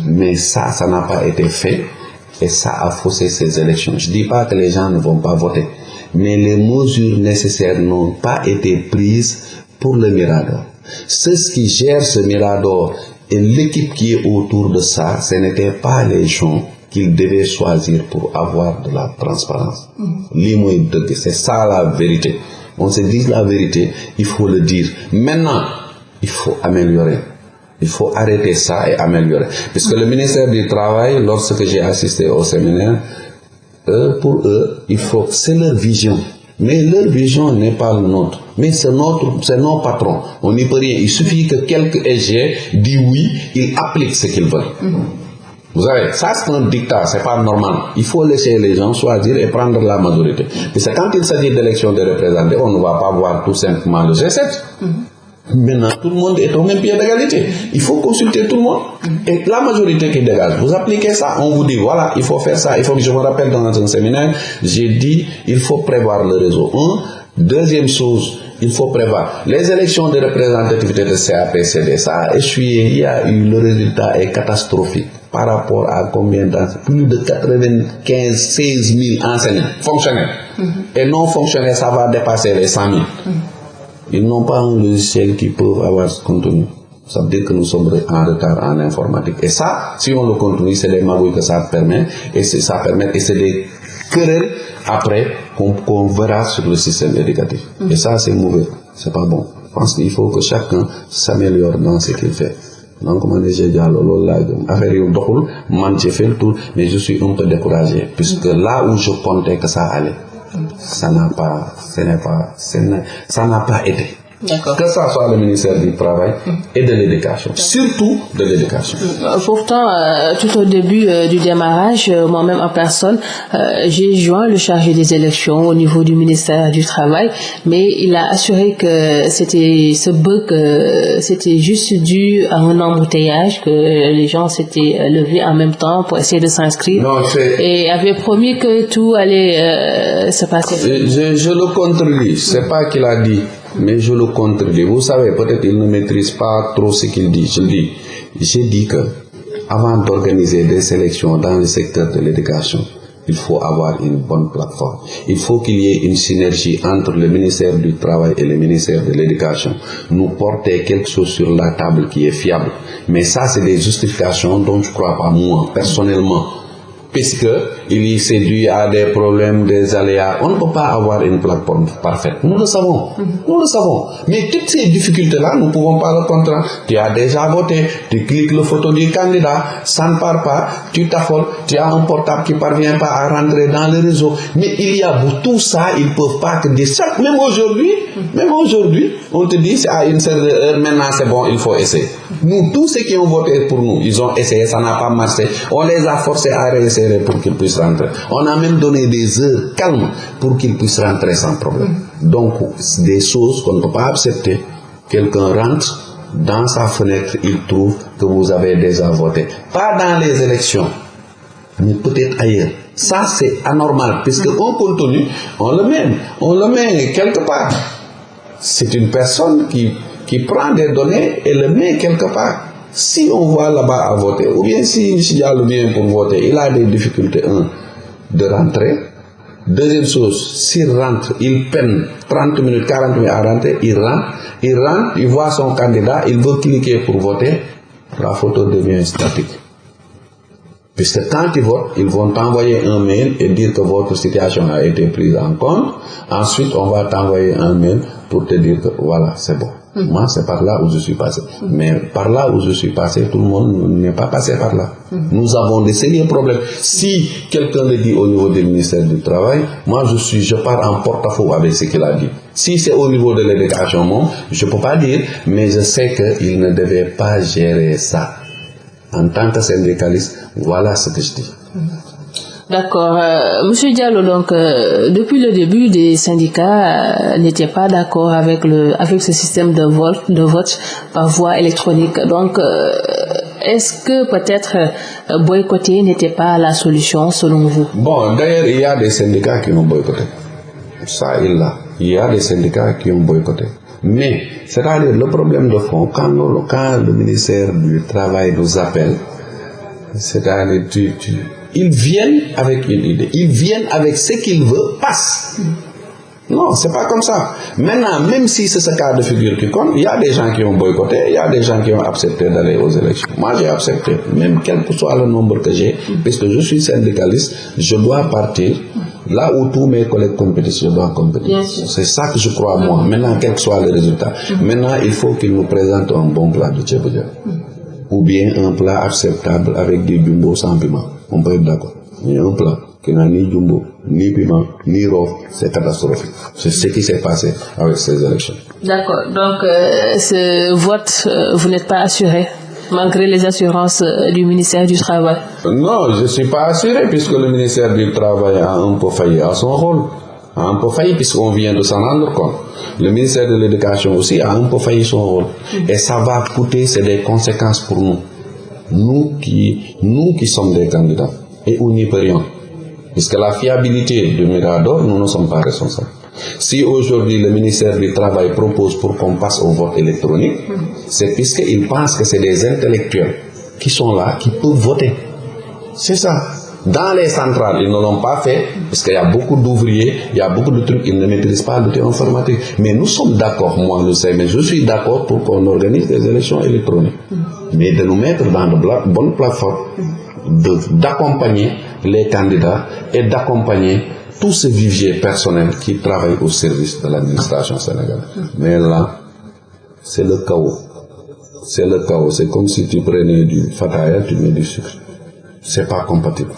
Mais ça, ça n'a pas été fait. Et ça a faussé ces élections. Je ne dis pas que les gens ne vont pas voter, mais les mesures nécessaires n'ont pas été prises pour le Mirador. Ceux qui gèrent ce Mirador et l'équipe qui est autour de ça, ce n'étaient pas les gens qu'ils devaient choisir pour avoir de la transparence. Mm-hmm. C'est ça la vérité. On se dit la vérité, il faut le dire. Maintenant, il faut améliorer. Il faut arrêter ça et améliorer. Puisque le ministère du Travail, lorsque j'ai assisté au séminaire, pour eux, il faut, c'est leur vision. Mais leur vision n'est pas le nôtre. Mais c'est notre, c'est nos patrons. On n'y peut rien. Il suffit que quelques EG disent oui, ils appliquent ce qu'ils veulent. Vous savez, ça c'est un dictat, c'est pas normal. Il faut laisser les gens choisir et prendre la majorité. Parce que quand il s'agit d'élections de représentants, on ne va pas voir tout simplement le G7. Maintenant, tout le monde est au même pied d'égalité. Il faut consulter tout le monde. Et la majorité qui dégage, vous appliquez ça, on vous dit, voilà, il faut faire ça. Il faut que je me rappelle dans un séminaire, j'ai dit, il faut prévoir le réseau. Un. Deuxième chose, il faut prévoir. Les élections de représentativité de CAPCD, ça a échoué. Il y a eu, le résultat est catastrophique par rapport à combien d'enseignants Plus de 95, 16 000 enseignants fonctionnaires. Et non fonctionnaires, ça va dépasser les 100 000. Ils n'ont pas un logiciel qui peut avoir ce contenu. Ça veut dire que nous sommes en retard en informatique. Et ça, si on le continue, c'est les magouilles que ça permet. Et ça permet, et c'est des querelles après qu'on verra sur le système éducatif. Et ça, c'est mauvais. C'est pas bon. Je pense qu'il faut que chacun s'améliore dans ce qu'il fait. Donc, j'ai dit, affaire yu doxul, man j'ai fait le tour, mais je suis un peu découragé, puisque là où je comptais que ça allait, ça n'a pas, ce n'est Que ça soit le ministère du Travail et de l'Éducation, surtout de l'Éducation. Pourtant, euh, tout au début euh, du démarrage, euh, moi-même en personne, j'ai joint le chargé des élections au niveau du ministère du Travail, mais il a assuré que c'était ce bug, c'était juste dû à un embouteillage, que les gens s'étaient levés en même temps pour essayer de s'inscrire. Et avait promis que tout allait se passer. Je, je le contredis, c'est pas qu'il a dit mais je le contredis. Vous savez, peut-être il ne maîtrise pas trop ce qu'il dit. Je dis, j'ai dit que avant d'organiser des sélections dans le secteur de l'éducation, il faut avoir une bonne plateforme. Il faut qu'il y ait une synergie entre le ministère du Travail et le ministère de l'Éducation. Nous porter quelque chose sur la table qui est fiable. Mais ça, c'est des justifications dont je crois pas moi, personnellement puisque il s'est dû à des problèmes, des aléas. On ne peut pas avoir une plateforme parfaite. Nous le savons. Nous le savons. Mais toutes ces difficultés-là, nous ne pouvons pas le contrôler. Tu as déjà voté, tu cliques le photo du candidat, ça ne part pas, tu t'affoles, tu as un portable qui ne parvient pas à rentrer dans le réseau. Mais il y a tout ça, ils ne peuvent pas te dire ça. Même aujourd'hui, même aujourd'hui, on te dit à une certaine heure, maintenant c'est bon, il faut essayer. Nous, tous ceux qui ont voté pour nous, ils ont essayé, ça n'a pas marché. On les a forcés à réessayer pour qu'ils puissent rentrer. On a même donné des heures calmes pour qu'ils puissent rentrer sans problème. Donc, des choses qu'on ne peut pas accepter. Quelqu'un rentre, dans sa fenêtre, il trouve que vous avez déjà voté. Pas dans les élections, mais peut-être ailleurs. Ça, c'est anormal, puisque on continue, on le met, on le met quelque part. C'est une personne qui, qui prend des données et le met quelque part si on voit là-bas à voter, ou bien si M. vient pour voter, il a des difficultés, un, de rentrer. Deuxième chose, s'il rentre, il peine 30 minutes, 40 minutes à rentrer, il rentre, il rentre, il voit son candidat, il veut cliquer pour voter, la photo devient statique. Puisque quand ils votent, ils vont t'envoyer un mail et dire que votre situation a été prise en compte. Ensuite, on va t'envoyer un mail pour te dire que voilà, c'est bon. Moi, c'est par là où je suis passé. Mais par là où je suis passé, tout le monde n'est pas passé par là. Nous avons des sérieux problèmes. Si quelqu'un le dit au niveau du ministère du Travail, moi, je suis, je pars en porte-à-faux avec ce qu'il a dit. Si c'est au niveau de l'éducation, je ne peux pas dire, mais je sais qu'il ne devait pas gérer ça. En tant que syndicaliste, voilà ce que je dis. D'accord. Euh, Monsieur Diallo, donc euh, depuis le début, des syndicats euh, n'étaient pas d'accord avec le avec ce système de vote de vote par voie électronique. Donc, est-ce que peut-être boycotter n'était pas la solution selon vous? Bon, d'ailleurs, il y a des syndicats qui ont boycotté. Ça, il a. Il y a des syndicats qui ont boycotté. Mais, c'est-à-dire le problème de fond, quand, quand le ministère du Travail nous appelle, c'est-à-dire tu, tu ils viennent avec une idée. Ils viennent avec ce qu'ils veulent passe non c'est pas comme ça. Maintenant même si c'est ce cas de figure qui compte il y a des gens qui ont boycotté il y a des gens qui ont accepté d'aller aux élections. Moi j'ai accepté même quel que soit le nombre que j'ai puisque je suis syndicaliste je dois partir là où tous mes collègues compétissent je dois compétir. C'est ça que je crois moi. Maintenant quel que soit le résultat maintenant il faut qu'ils nous présentent un bon plat de jën ou bien un plat acceptable avec des jumbo sans piment on peut être d'accord mais un plat qui n'a ni jumbo ni piment ni roof c'est catastrophique c'est ce qui s'est passé avec ces élections d'accord donc euh, ce vote euh, vous n'êtes pas assuré malgré les assurances euh, du ministère du Travail Non, je ne suis pas assuré puisque le ministère du Travail a un peu failli à son rôle. A un peu failli puisqu'on vient de s'en rendre compte. Le ministère de l'Éducation aussi a un peu failli son rôle. Et ça va coûter, c'est des conséquences pour nous. Nous qui, nous qui sommes des candidats. Et on n'y peut rien. Puisque la fiabilité du Mirador, nous ne sommes pas responsables. Si aujourd'hui le ministère du Travail propose pour qu'on passe au vote électronique, c'est puisqu'il pense que c'est des intellectuels qui sont là, qui peuvent voter. C'est ça. Dans les centrales, ils ne l'ont pas fait, parce qu'il y a beaucoup d'ouvriers, il y a beaucoup de trucs, ils ne maîtrisent pas l'outil informatique. Mais nous sommes d'accord, moi je sais, mais je suis d'accord pour qu'on organise des élections électroniques. Mais de nous mettre dans de bonnes plateformes, d'accompagner les candidats et d'accompagner tout ce vivier personnel qui travaille au service de l'administration sénégalaise. Mais là, c'est le chaos. C'est le chaos. C'est comme si tu prenais du fataya, tu mets du sucre. C'est pas compatible.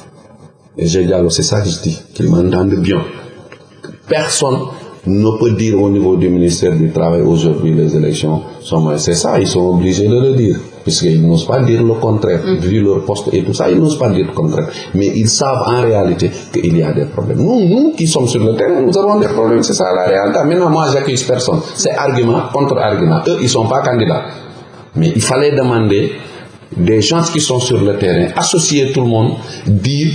Et j'ai dit, c'est ça que je dis, qu'ils m'entendent bien. Personne ne peut dire au niveau du ministère du Travail aujourd'hui les élections sont C'est ça, ils sont obligés de le dire. Puisqu'ils n'osent pas dire le contraire. Vu leur poste et tout ça, ils n'osent pas dire le contraire. Mais ils savent en réalité qu'il y a des problèmes. Nous, nous qui sommes sur le terrain, nous avons des problèmes. C'est ça la réalité. Maintenant, moi, j'accuse personne. C'est argument contre argument. Eux, ils ne sont pas candidats. Mais il fallait demander des gens qui sont sur le terrain, associer tout le monde, dire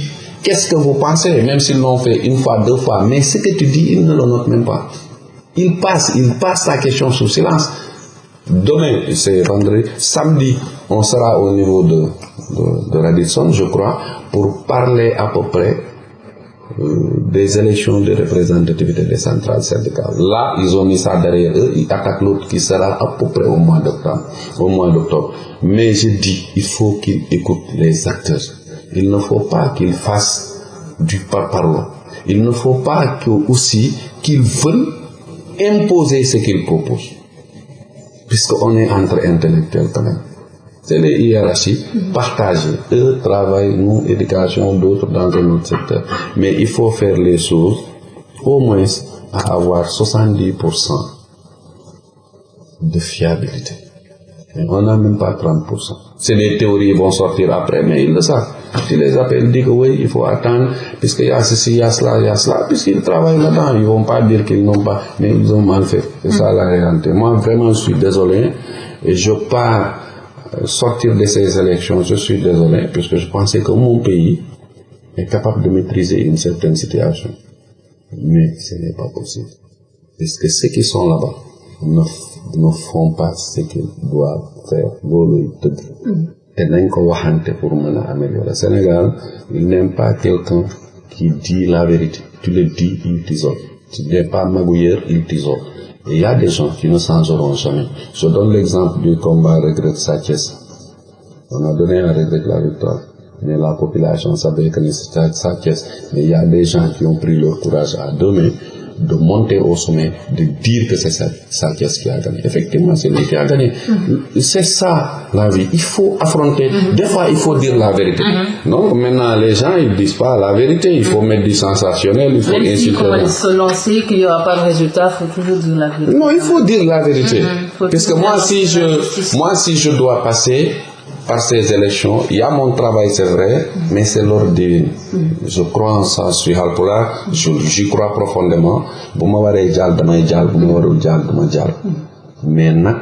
qu'est-ce que vous pensez, même s'ils l'ont fait une fois, deux fois, mais ce que tu dis, ils ne le notent même pas. Ils passent, ils passent la question sous silence. Demain, c'est vendredi, samedi, on sera au niveau de, de, Radisson, je crois, pour parler à peu près euh, des élections de représentativité des centrales syndicales. Là, ils ont mis ça derrière eux, ils attaquent l'autre qui sera à peu près au mois d'octobre. Au mois d'octobre. Mais je dis, il faut qu'ils écoutent les acteurs. Il ne faut pas qu'ils fassent du parparlot. Il ne faut pas aussi qu'ils veulent imposer ce qu'ils proposent. Puisqu'on est entre intellectuels quand même. C'est les hiérarchies partagées. Eux travaillent, nous, éducation, d'autres dans un autre secteur. Mais il faut faire les choses au moins à avoir 70% de fiabilité. On n'a même pas 30%. C'est des théories vont sortir après, mais ils le savent. Tu les appelles, disent que oui, il faut attendre, puisqu'il y a ceci, il y a cela, il y a cela, puisqu'ils travaillent là-dedans. Ils ne vont pas dire qu'ils n'ont pas, mais ils ont mal fait. C'est ça la réalité. Moi, vraiment, je suis désolé. Et je pars sortir de ces élections, je suis désolé, puisque je pensais que mon pays est capable de maîtriser une certaine situation. Mais ce n'est pas possible. Parce que ceux qui sont là-bas ne, ne font pas ce qu'ils doivent faire. Et nañ ko waxante pour mën a améliorer. Sénégal, il n'aime pas quelqu'un qui dit la vérité. Tu le dis, il t'isole. Tu n'es pas magouilleur, il t'isole. Et il y a des gens qui ne changeront jamais. Je donne l'exemple du combat regret Satches. On a donné à regret la victoire. Mais la population savait que c'était Satches. Mais il y a des gens qui ont pris leur courage à deux mains de monter au sommet, de dire que c'est Satches qui a gagné. Effectivement, c'est lui qui a gagné. C'est ça la vie. Il faut affronter. Des fois, il faut dire la vérité. Donc maintenant, les gens, ils disent pas la vérité. Il faut mettre du sensationnel, il faut Même si insulter. on se lancer, qu'il n'y aura pas de résultat, il faut toujours dire la vérité. Non, il faut dire la vérité. Faut Parce que moi, si je, moi, si je dois passer par ces élections, il y a mon travail, c'est vrai, mais c'est l'ordre divin. Je crois en ça, je suis Halpula, je- j'y crois profondément. Bu ma waree jàll damay. Mais nag,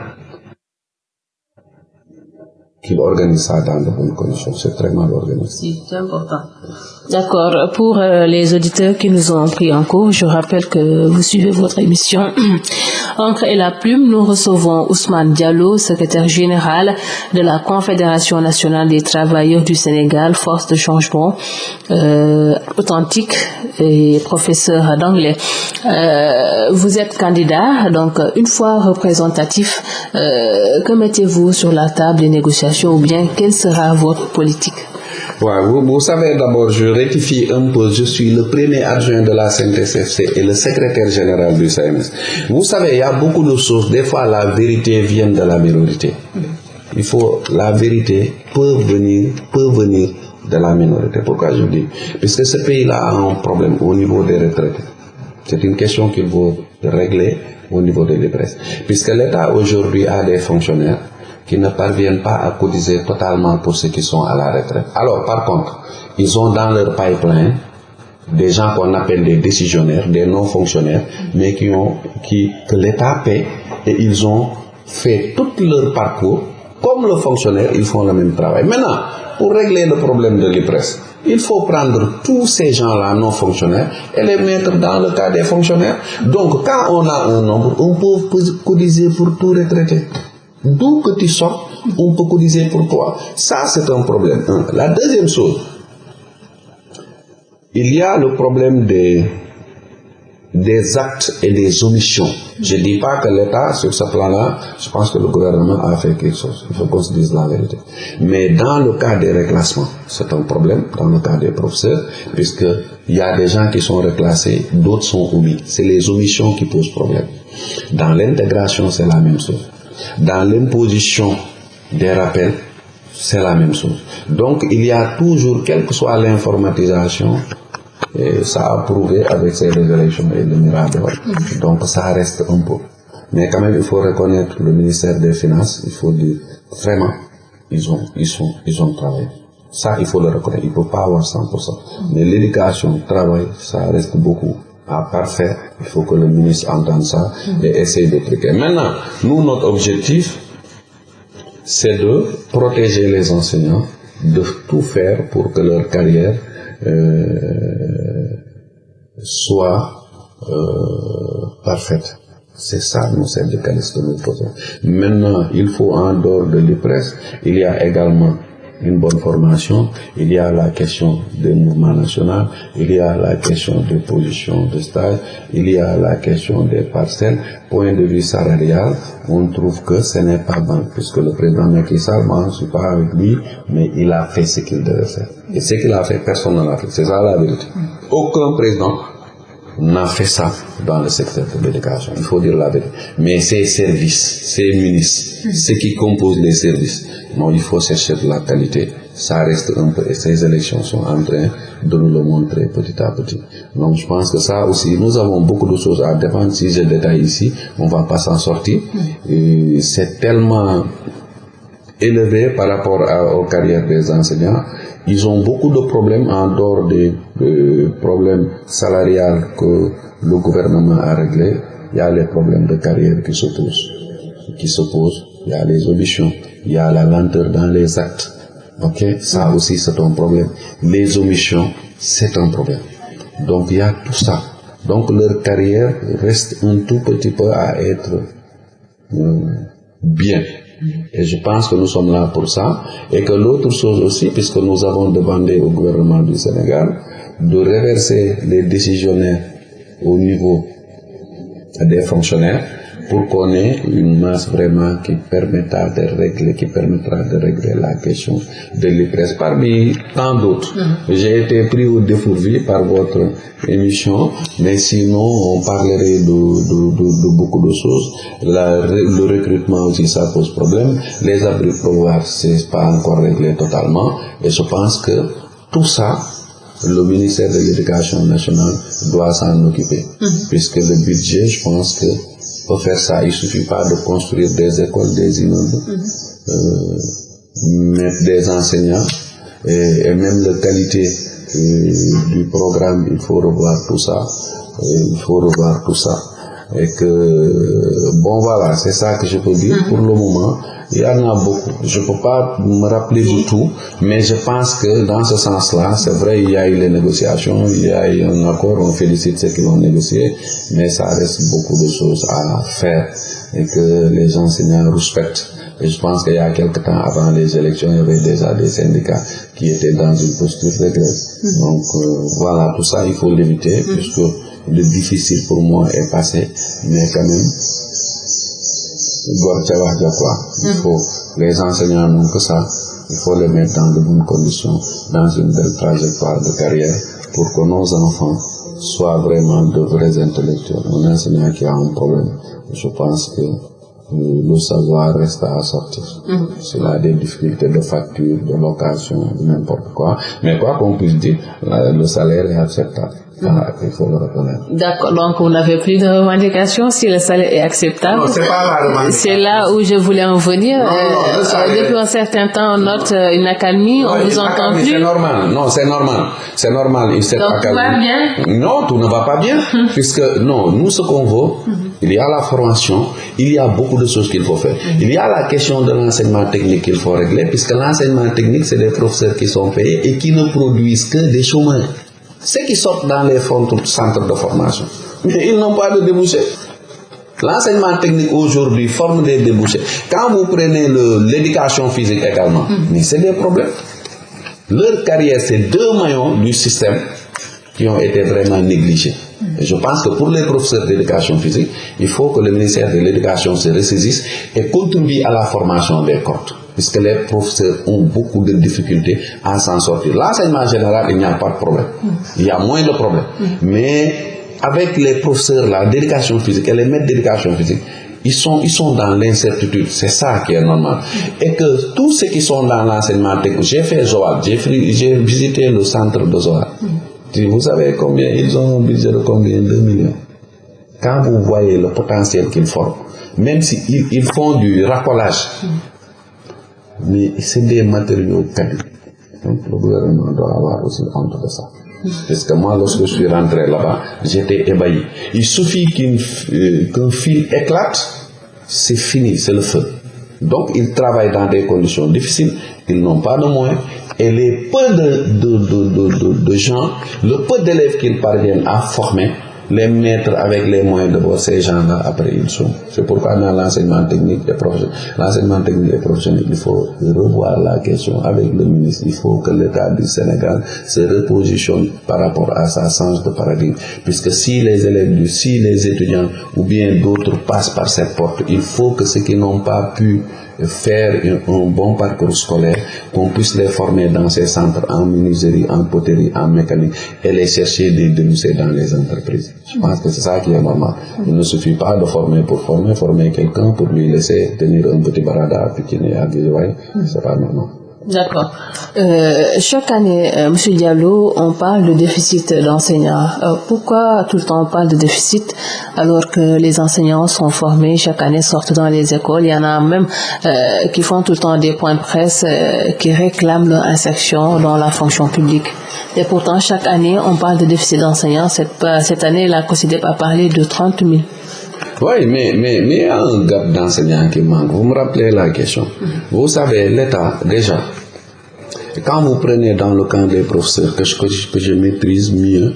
qu'il organise ça dans de bonnes conditions, c'est très mal organisé. C'est important. D'accord. Pour euh, les auditeurs qui nous ont pris en cours, je rappelle que vous suivez votre émission <clears throat> Encre et la plume. Nous recevons Ousmane Diallo, secrétaire général de la Confédération nationale des travailleurs du Sénégal, force de changement euh, authentique et professeur d'anglais. Euh, vous êtes candidat, donc une fois représentatif, euh, que mettez-vous sur la table des négociations ou bien quelle sera votre politique? Vous, savez d'abord, je rectifie un peu, je suis le premier adjoint de la CNTSFC et le secrétaire général du CMS. Vous savez, il y a beaucoup de choses, des fois la vérité vient de la minorité. Il faut, la vérité peut venir, peut venir de la minorité. Pourquoi je dis? Puisque ce pays-là a un problème au niveau des retraites. C'est une question qu'il faut régler au niveau des retraites. Puisque l'État aujourd'hui a des fonctionnaires qui ne parviennent pas à cotiser totalement pour ceux qui sont à la retraite. Alors, par contre, ils ont dans leur pipeline des gens qu'on appelle des décisionnaires, des non-fonctionnaires, mais qui ont, qui, que l'État paie et ils ont fait tout leur parcours. Comme le fonctionnaire, ils font le même travail. Maintenant, pour régler le problème de l'IPRES, il faut prendre tous ces gens-là non fonctionnaires et les mettre dans le cas des fonctionnaires. Donc, quand on a un nombre, on peut cotiser pour tout retraité. D'où que tu sortes, on peut cotiser pour toi. Ça, c'est un problème. La deuxième chose, il y a le problème des, des actes et des omissions. Je ne dis pas que l'État, sur ce plan-là, je pense que le gouvernement a fait quelque chose. Il faut qu'on se dise la vérité. Mais dans le cas des reclassements, c'est un problème, dans le cas des professeurs, puisqu'il y a des gens qui sont reclassés, d'autres sont omis. C'est les omissions qui posent problème. Dans l'intégration, c'est la même chose. Dans l'imposition des rappels, c'est la même chose. Donc, il y a toujours, quelle que soit l'informatisation, ça a prouvé avec ces révélations et le miracle. Donc, ça reste un peu. Mais quand même, il faut reconnaître le ministère des Finances, il faut dire, vraiment, ils ont, ils ils ont travaillé. Ça, il faut le reconnaître. Il ne peut pas avoir 100%. Mais l'éducation, le travail, ça reste beaucoup à parfaire. Il faut que le ministre entende ça et essaye de truquer. Maintenant, nous, notre objectif, c'est de protéger les enseignants, de tout faire pour que leur carrière euh, soit euh, parfaite. C'est ça, nous, syndicalistes, que nous faisons. Maintenant, il faut, en dehors de l'IPRES, il y a également une bonne formation, il y a la question des mouvements nationaux, il y a la question des positions de stage, il y a la question des parcelles. Point de vue salarial, on trouve que ce n'est pas bon, puisque le président Macky Sall, moi je ne suis pas avec lui, mais il a fait ce qu'il devait faire. Et ce qu'il a fait, personne ne l'a fait. C'est ça la vérité. Aucun président n'a fait ça dans le secteur de l'éducation. Il faut dire la vérité. Mais ces services, ces ministres, ceux qui composent les services, non, il faut chercher de la qualité. Ça reste un peu, et ces élections sont en train de nous le montrer petit à petit. Donc, je pense que ça aussi, nous avons beaucoup de choses à défendre. Si je détaille ici, on va pas s'en sortir. C'est tellement élevé par rapport à, aux carrières des enseignants. Ils ont beaucoup de problèmes en dehors des euh, problèmes salariales que le gouvernement a réglés. Il y a les problèmes de carrière qui se posent. Qui se posent. Il y a les omissions. Il y a la lenteur dans les actes. Ok, ça aussi c'est un problème. Les omissions, c'est un problème. Donc il y a tout ça. Donc leur carrière reste un tout petit peu à être euh, bien. Et je pense que nous sommes là pour ça. Et que l'autre chose aussi, puisque nous avons demandé au gouvernement du Sénégal de reverser les décisionnaires au niveau des fonctionnaires pour qu'on ait une masse vraiment qui permettra de régler, qui permettra de régler la question de l'IPRES. Parmi tant d'autres, j'ai été pris au dépourvu par votre émission, mais sinon on parlerait de, de, de, de beaucoup de choses. La, le recrutement aussi, ça pose problème. Les abris provisoires, c'est pas encore réglé totalement. Et je pense que tout ça, le ministère de l'Éducation nationale doit s'en occuper, puisque le budget, je pense que pour faire ça, il ne suffit pas de construire des écoles, des immeubles, euh, mettre des enseignants et, et même la qualité euh, du programme, il faut revoir tout ça. Il faut revoir tout ça. Et que, bon voilà, c'est ça que je peux dire pour le moment. Il y en a beaucoup. Je ne peux pas me rappeler du tout, mais je pense que dans ce sens-là, c'est vrai, il y a eu les négociations, il y a eu un accord, on félicite ceux qui l'ont négocié, mais ça reste beaucoup de choses à faire et que les enseignants respectent. Et je pense qu'il y a quelque temps avant les élections, il y avait déjà des syndicats qui étaient dans une posture de grève. Donc euh, voilà, tout ça, il faut l'éviter, puisque le difficile pour moi est passé, mais quand même, il faut, les enseignants n'ont que ça, il faut les mettre dans de bonnes conditions, dans une belle trajectoire de carrière, pour que nos enfants soient vraiment de vrais intellectuels. Un enseignant qui a un problème, je pense que le savoir reste à sortir. S'il a des difficultés de facture, de location, n'importe quoi. Mais quoi qu'on puisse dire, le salaire est acceptable. Ah, il faut le reconnaître. D'accord, donc vous n'avez plus de revendications si le salaire est acceptable? Non, c'est pas la revendication. C'est là où je voulais en venir. Non, non, le salaire- depuis un certain temps, on note euh, une accalmie, on vous entend plus. C'est normal. Non, c'est normal. C'est normal. Il Donc, tout va bien? Non, tout ne va pas bien. <laughs> puisque, non, nous, ce qu'on veut, il y a la formation, il y a beaucoup de choses qu'il faut faire. Il y a la question de l'enseignement technique qu'il faut régler, puisque l'enseignement technique, c'est des professeurs qui sont payés et qui ne produisent que des chômeurs. Ceux qui sortent dans les centres de formation. Mais ils n'ont pas de débouchés. L'enseignement technique aujourd'hui forme des débouchés. Quand vous prenez l'éducation physique également, mais c'est des problèmes. Leur carrière, c'est deux maillons du système qui ont été vraiment négligés. Et je pense que pour les professeurs d'éducation physique, il faut que le ministère de l'Éducation se ressaisisse et contribue à la formation des corps. Puisque les professeurs ont beaucoup de difficultés à s'en sortir. L'enseignement général, il n'y a pas de problème. Il y a moins de problèmes. Mais avec les professeurs là, d'éducation physique et les maîtres d'éducation physique, ils sont, ils sont dans l'incertitude. C'est ça qui est normal. Et que tous ceux qui sont dans l'enseignement technique, j'ai fait Zoal, j'ai visité le centre de Zoal. Vous savez combien? Ils ont un budget de combien? 2 millions. Quand vous voyez le potentiel qu'ils forment, même s'ils ils font du racolage, mais c'est des matériaux quali. Donc le gouvernement doit avoir aussi honte de ça. Parce que moi, lorsque je suis rentré là-bas, j'étais ébahi. Il suffit euh, qu'un fil éclate, c'est fini, c'est le feu. Donc, ils travaillent dans des conditions difficiles, ils n'ont pas de moyens, et les peu de, de, de- de gens, le peu d'élèves qu'ils parviennent à former, les mettre avec les moyens de bord, ces gens-là, après ils sont. C'est pourquoi dans l'enseignement technique et professionnel, l'enseignement technique et professionnel, il faut revoir la question avec le ministre. Il faut que l'État du Sénégal se repositionne par rapport à sa change de paradigme. Puisque si les élèves, du, si les étudiants ou bien d'autres passent par cette porte, il faut que ceux qui n'ont pas pu faire un, bon parcours scolaire, qu'on puisse les former dans ces centres en menuiserie, en poterie, en mécanique et les chercher des débouchés dans les entreprises. Je pense que c'est ça qui est normal. Il ne suffit pas de former pour former, former quelqu'un pour lui laisser tenir un petit barada à Pikine et à Guédiawaye. C'est pas normal. D'accord. Euh, chaque année, euh, Monsieur Diallo, on parle de déficit d'enseignants. Euh, pourquoi tout le temps on parle de déficit alors que les enseignants sont formés, chaque année sortent dans les écoles? Il y en a même euh, qui font tout le temps des points de presse euh, qui réclament leur insertion dans la fonction publique. Et pourtant, chaque année, on parle de déficit d'enseignants. Cette, cette année, la COSIDEP a parlé de 30 000. Oui, mais, mais, mais il y a un gap d'enseignants qui manque. Vous me rappelez la question. Vous savez, l'État, déjà, quand vous prenez dans le camp des professeurs que je, que je, maîtrise mieux,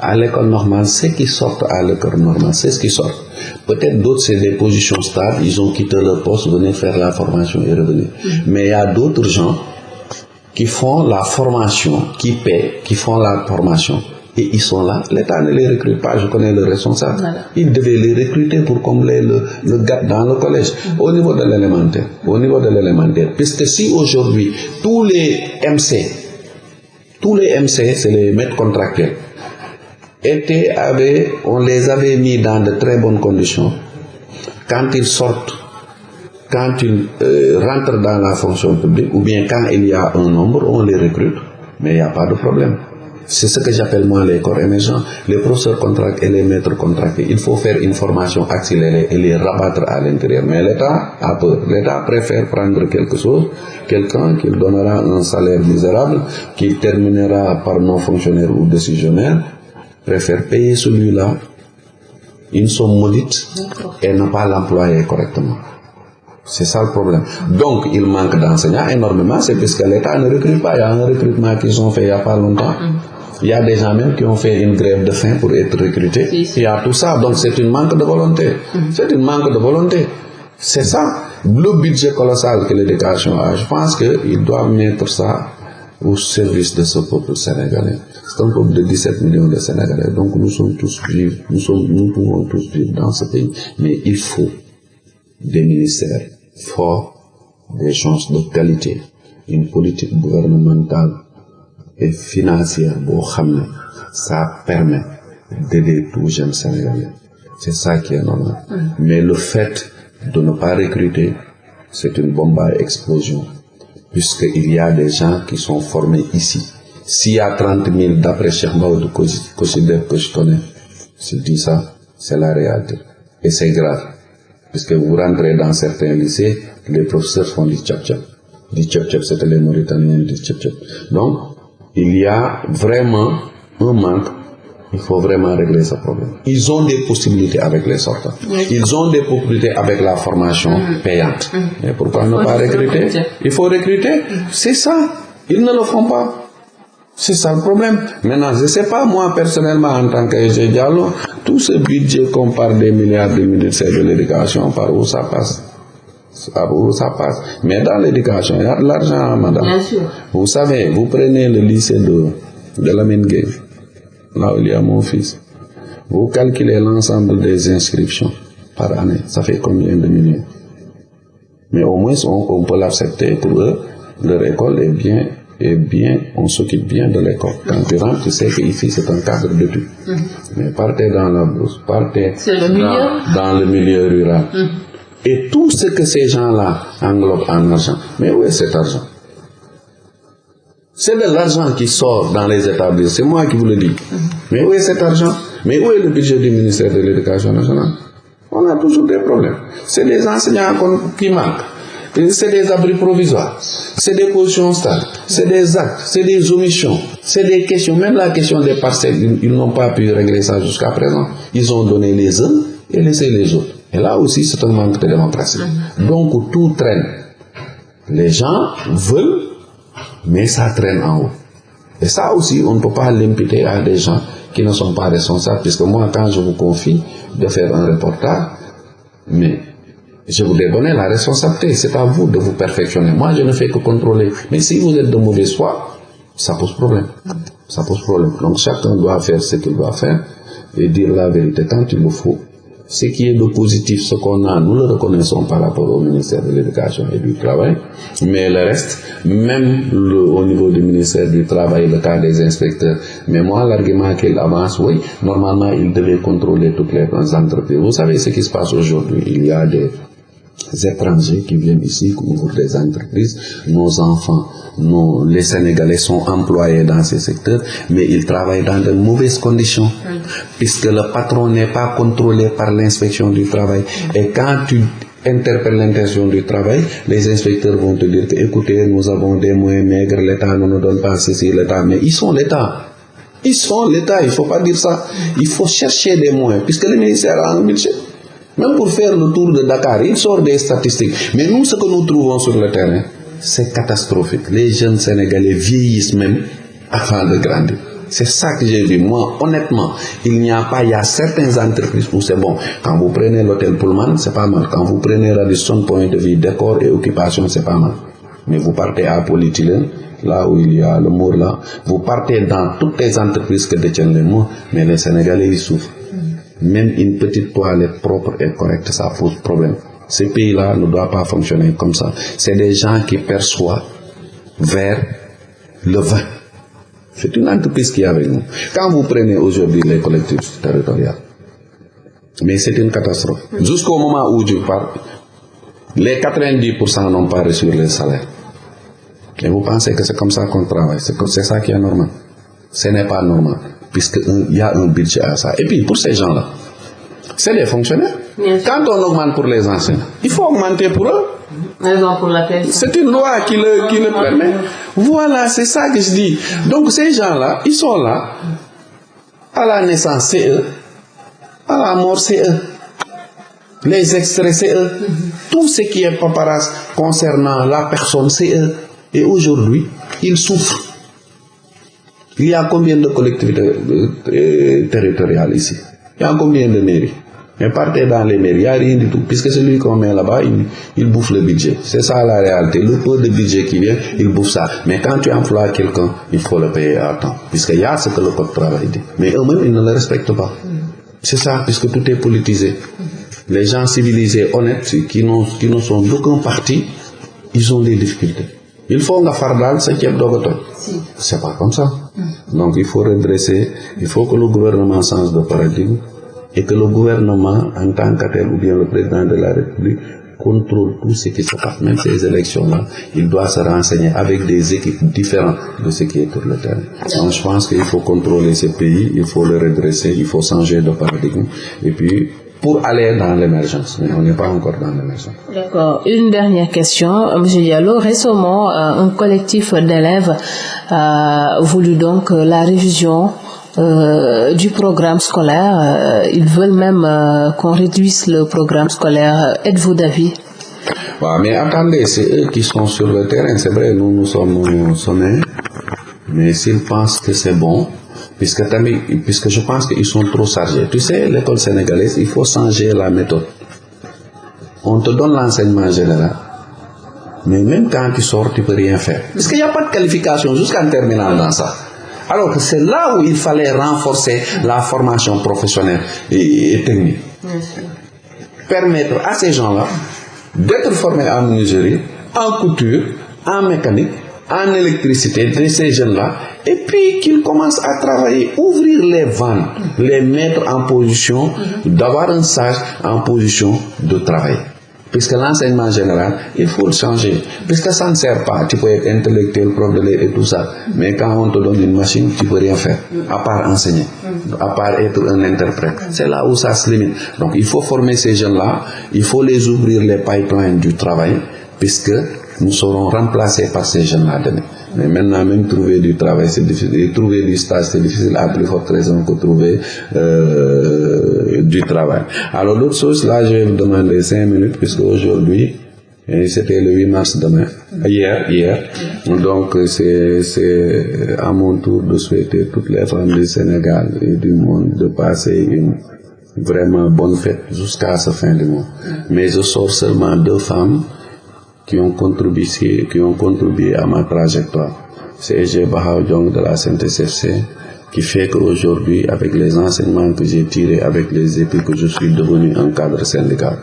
à l'école normale, ceux qui sortent à l'école normale, c'est ce qui sortent. Peut-être d'autres, c'est des positions stables, ils ont quitté leur poste, venaient faire la formation et revenir. Mais il y a d'autres gens qui font la formation, qui paient, qui font la formation. Et ils sont là, l'État ne les recrute pas, je connais le responsable. Voilà. Il devait les recruter pour combler le, le gap dans le collège, au niveau de l'élémentaire. Au niveau de l'élémentaire. Puisque si aujourd'hui, tous les MC, tous les MC, c'est les maîtres contractuels, étaient, avaient, on les avait mis dans de très bonnes conditions. Quand ils sortent, quand ils euh, rentrent dans la fonction publique, ou bien quand il y a un nombre, on les recrute, mais il n'y a pas de problème. C'est ce que j'appelle moi les corps émergents, les professeurs contractés et les maîtres contractés. Il faut faire une formation accélérée et les rabattre à l'intérieur. Mais l'État. L'État préfère prendre quelque chose, quelqu'un qui donnera un salaire misérable, qui terminera par non fonctionnaire ou décisionnaire, préfère payer celui-là une somme maudite et ne pas l'employer correctement. C'est ça le problème. Donc, il manque d'enseignants énormément, c'est parce que l'État ne recrute pas. Il y a un recrutement qu'ils ont fait il n'y a pas longtemps. Il y a des gens même qui ont fait une grève de faim pour être recrutés. Il y a tout ça. Donc, c'est une manque de volonté. C'est une manque de volonté. C'est ça. Le budget colossal que l'éducation a, je pense qu'il doit mettre ça au service de ce peuple sénégalais. C'est un peuple de 17 millions de Sénégalais. Donc, nous sommes tous vivre, nous, sommes, nous pouvons tous vivre dans ce pays. Mais il faut des ministères forts, des chances de qualité, une politique gouvernementale et financière boo xam ne ça permet d'aider tous les jeunes Sénégalais. C'est ça qui est normal. Mais le fait de ne pas recruter, c'est une bombe à explosion, puisqu'il y a des gens qui sont formés ici. S'il y a 30 000 d'après Cheikh Mao de Kosidef que je connais, je dis ça, c'est la réalité. Et c'est grave. Puisque vous rentrez dans certains lycées, les professeurs font du tchap-tchap. Du tchap-tchap, c'était les Mauritaniens du tchap-tchap. Donc, il y a vraiment un manque. Il faut vraiment régler ce problème. Ils ont des possibilités avec les sortants. Ils ont des possibilités avec la formation payante. Mais pourquoi ne pas recruter? Il faut recruter. C'est ça. Ils ne le font pas. C'est ça le problème. Maintenant, je ne sais pas, moi, personnellement, en tant que Diallo, tout ce budget qu'on parle des milliards de ministères de l'éducation, par où ça passe où ça passe. Mais dans l'éducation, il y a de l'argent, madame. Bien sûr. Vous savez, vous prenez le lycée de, de la Gay, là où il y a mon fils. Vous calculez l'ensemble des inscriptions par année. Ça fait combien de millions? Mais au moins, on, on peut l'accepter pour eux. Leur école est bien et bien, on s'occupe bien de l'école. Quand tu rentres, tu sais qu'ici, c'est un cadre d'études. Mais partez dans la bourse, partez dans, le milieu rural. Et tout ce que ces gens-là englobent en argent. Mais où est cet argent? C'est de l'argent qui sort dans les établissements. C'est moi qui vous le dis. Mais où est cet argent? Mais où est le budget du ministère de l'Éducation nationale? On a toujours des problèmes. C'est des enseignants qui manquent. C'est des abris provisoires, c'est des positions stables, c'est des actes, c'est des omissions, c'est des questions. Même la question des parcelles, ils, ils n'ont pas pu régler ça jusqu'à présent. Ils ont donné les uns et laissé les autres. Et là aussi, c'est un manque de démocratie. Donc tout traîne. Les gens veulent, mais ça traîne en haut. Et ça aussi, on ne peut pas l'imputer à des gens qui ne sont pas responsables, puisque moi, quand je vous confie de faire un reportage, mais je vous ai donné la responsabilité, c'est à vous de vous perfectionner. Moi, je ne fais que contrôler. Mais si vous êtes de mauvaise foi, ça pose problème. Ça pose problème. Donc chacun doit faire ce qu'il doit faire et dire la vérité quand il le faut. Ce qui est de positif, ce qu'on a, nous le reconnaissons par rapport au ministère de l'Éducation et du Travail. Mais le reste, même au niveau du ministère du Travail, le cas des inspecteurs, mais moi, l'argument qu'il avance, oui, normalement, il devait contrôler toutes les entreprises. Vous savez ce qui se passe aujourd'hui Il y a des étrangers qui viennent ici, ouvrent des entreprises. Nos enfants, nos, les Sénégalais sont employés dans ces secteurs, mais ils travaillent dans de mauvaises conditions, puisque le patron n'est pas contrôlé par l'inspection du travail. Et quand tu interpelles l'intention du travail, les inspecteurs vont te dire que, écoutez, nous avons des moyens maigres, l'État ne nous donne pas ceci, l'État, mais ils sont l'État. Ils sont l'État, il ne faut pas dire ça. Il faut chercher des moyens, puisque le ministère a un budget. Même pour faire le tour de Dakar, il sort des statistiques. Mais nous, ce que nous trouvons sur le terrain, c'est catastrophique. Les jeunes Sénégalais vieillissent même avant de grandir. C'est ça que j'ai vu. Moi, honnêtement, il n'y a pas, il y a certaines entreprises où c'est bon. Quand vous prenez l'hôtel Pullman, c'est pas mal. Quand vous prenez Radisson, point de vue décor et occupation, c'est pas mal. Mais vous partez à Polythylène, là où il y a le mur là, vous partez dans toutes les entreprises que détiennent les murs, mais les Sénégalais, ils souffrent. Même une petite toilette propre et correcte, ça pose problème. Ces pays-là ne doivent pas fonctionner comme ça. C'est des gens qui perçoivent vers le vin. C'est une entreprise qui est avec nous. Quand vous prenez aujourd'hui les collectivités territoriales, mais c'est une catastrophe. Jusqu'au moment où je parle, les 90% n'ont pas reçu les salaires. Et vous pensez que c'est comme ça qu'on travaille, c'est ça qui est normal. Ce n'est pas normal, puisqu'il y a un budget à ça. Et puis, pour ces gens-là, c'est des fonctionnaires. Quand on augmente pour les enseignants, il faut augmenter pour eux. C'est une loi qui le, qui le permet. Voilà, c'est ça que je dis. Donc ces gens-là, ils sont là. À la naissance, c'est eux. À la mort, c'est eux. Les extraits, c'est eux. Tout ce qui est paparazzi concernant la personne, c'est eux. Et aujourd'hui, ils souffrent. Il y a combien de collectivités euh, territoriales ici? Il y a combien de mairies? Mais partez dans les mairies, il n'y a rien du tout. Puisque celui qu'on met là-bas, il, il, bouffe le budget. C'est ça la réalité. Le peu de budget qui vient, il bouffe ça. Mais quand tu emploies quelqu'un, il faut le payer à temps. Puisqu'il y a ce que le code travail dit. Mais eux-mêmes, ils ne le respectent pas. C'est ça, puisque tout est politisé. Les gens civilisés, honnêtes, qui, qui ne sont d'aucun parti, ils ont des difficultés. Il faut nga far daal sa ceeb doog a toj c'est pas comme ça donc il faut redresser il faut que le gouvernement change de paradigme et que le gouvernement en tant que ou bien le président de la République contrôle tout ce qui se passe. Même ces élections là il doit se renseigner avec des équipes différentes de ce qui est sur le terrain. Donc je pense qu'il faut contrôler ce pays il faut le redresser il faut changer de paradigme. Et puis pour aller dans l'émergence, mais on n'est pas encore dans l'émergence. D'accord. Une dernière question, M. Diallo. Récemment, un collectif d'élèves a voulu donc la révision euh, du programme scolaire. Ils veulent même euh, qu'on réduise le programme scolaire. Êtes-vous d'avis? Bah, Mais attendez, c'est eux qui sont sur le terrain. C'est vrai, nous, nous sommes au sommet. Mais s'ils pensent que c'est bon, puisque, puisque je pense qu'ils sont trop chargés. Tu sais, l'école sénégalaise, il faut changer la méthode. On te donne l'enseignement général, mais même quand tu sors, tu peux rien faire. Parce qu'il n'y a pas de qualification jusqu'en terminant dans ça. Alors que c'est là où il fallait renforcer la formation professionnelle et, et technique. Permettre à ces gens-là d'être formés en menuiserie, en couture, en mécanique, en électricité de ces jeunes-là et puis qu'ils commencent à travailler, ouvrir les vannes, les mettre en position d'avoir un sage en position de travail. Puisque l'enseignement général, il faut le changer. Puisque ça ne sert pas. Tu peux être intellectuel, prof de et tout ça. Mais quand on te donne une machine, tu peux rien faire. À part enseigner. À part être un interprète. C'est là où ça se limite. Donc il faut former ces jeunes-là. Il faut les ouvrir les pipelines du travail. Puisque nous serons remplacés par ces jeunes-là demain. Mais maintenant, même trouver du travail, c'est difficile. Trouver du stage, c'est difficile à plus forte raison que trouver euh, du travail. Alors, l'autre chose, là, je vais vous demander cinq minutes, puisque aujourd'hui, c'était le 8 mars demain, hier, hier. Donc, c'est à mon tour de souhaiter toutes les femmes du Sénégal et du monde de passer une vraiment bonne fête jusqu'à ce fin du mois. Mais je sors seulement deux femmes qui ont contribué, qui ont contribué à ma trajectoire. C'est Ege Bahao de la CNTSFC qui fait qu'aujourd'hui, avec les enseignements que j'ai tirés, avec les épis que je suis devenu un cadre syndical.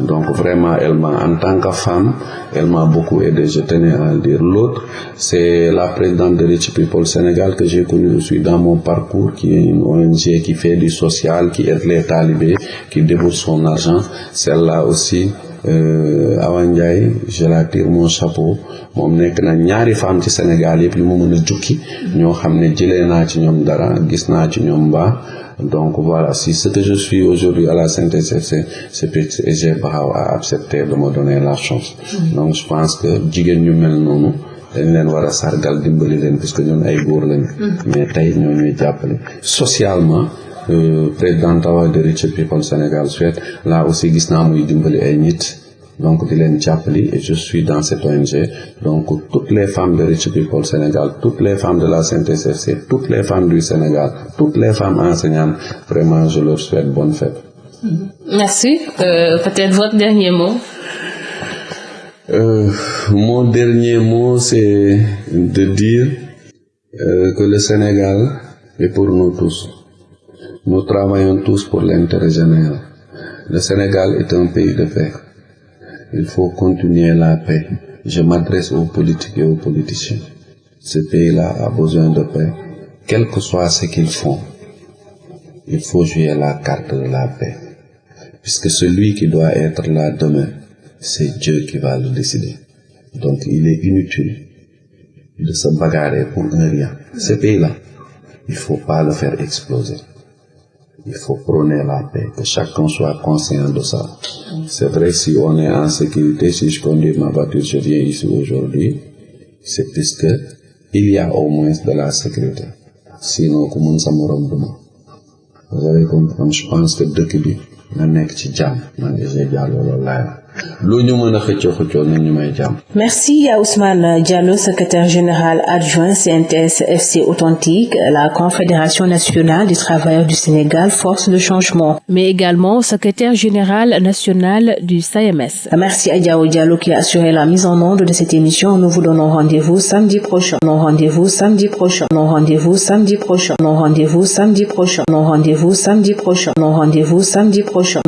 Donc vraiment, elle m'a, en tant que femme, elle m'a beaucoup aidé, je tenais à le dire. L'autre, c'est la présidente de Rich People Sénégal que j'ai connue aussi dans mon parcours, qui est une ONG qui fait du social, qui aide les talibés, qui débourse son argent. Celle-là aussi, Awa Ndiaye je la tire mon chapeau. Moom nekk na ñaari femme ci Sénégal yëpp yu ma mën a jukki. Ñoo xam ne jëlee naa ci ñoom dara gis naa ci ñoom mbaa donc voilà si ce que je suis aujourd'hui à la CNTS/FC c'est parce que EG Baxaw a accepté de me donner la chance. Donc je pense que jigéen ñu mel noonu dañ leen war a sargal dimbali leen parce que ñun ay góor lañu. Mais tey ñoo ñuy jàppale socialement Euh, président Tawa de Rich People Sénégal Suède là aussi gis naa muy dimbali ay nit donc di leen jàppali et je suis dans cette ONG donc toutes les femmes de Rich People Sénégal toutes les femmes de la CNTSFC toutes les femmes du Sénégal toutes les femmes enseignantes vraiment je leur souhaite bonne fête. Merci. Euh, peut-être votre dernier mot. Euh, mon dernier mot c'est de dire euh, que le Sénégal est pour nous tous. Nous travaillons tous pour l'intérêt général. Le Sénégal est un pays de paix. Il faut continuer la paix. Je m'adresse aux politiques et aux politiciens. Ce pays-là a besoin de paix. Quel que soit ce qu'ils font, il faut jouer la carte de la paix. Puisque celui qui doit être là demain, c'est Dieu qui va le décider. Donc il est inutile de se bagarrer pour un rien. Ce pays-là, il ne faut pas le faire exploser. Il faut prôner la paix, que chacun soit conscient de ça. C'est vrai, si on est en sécurité, si je conduis ma voiture, je viens ici aujourd'hui, c'est puisque il y a au moins de la sécurité. Sinon, comment ça me vous allez comprendre je pense que bi nga nekk ci jàmm man de Merci à Ousmane Diallo, secrétaire général adjoint CNTS FC Authentique, la Confédération nationale des travailleurs du Sénégal, force de changement, mais également secrétaire général national du SAMS. Merci à Diao Diallo qui a assuré la mise en onde de cette émission. Nous vous donnons rendez-vous samedi prochain. Rendez-vous samedi prochain. Rendez-vous samedi prochain. Rendez-vous samedi prochain. Rendez-vous samedi prochain. Rendez-vous samedi prochain.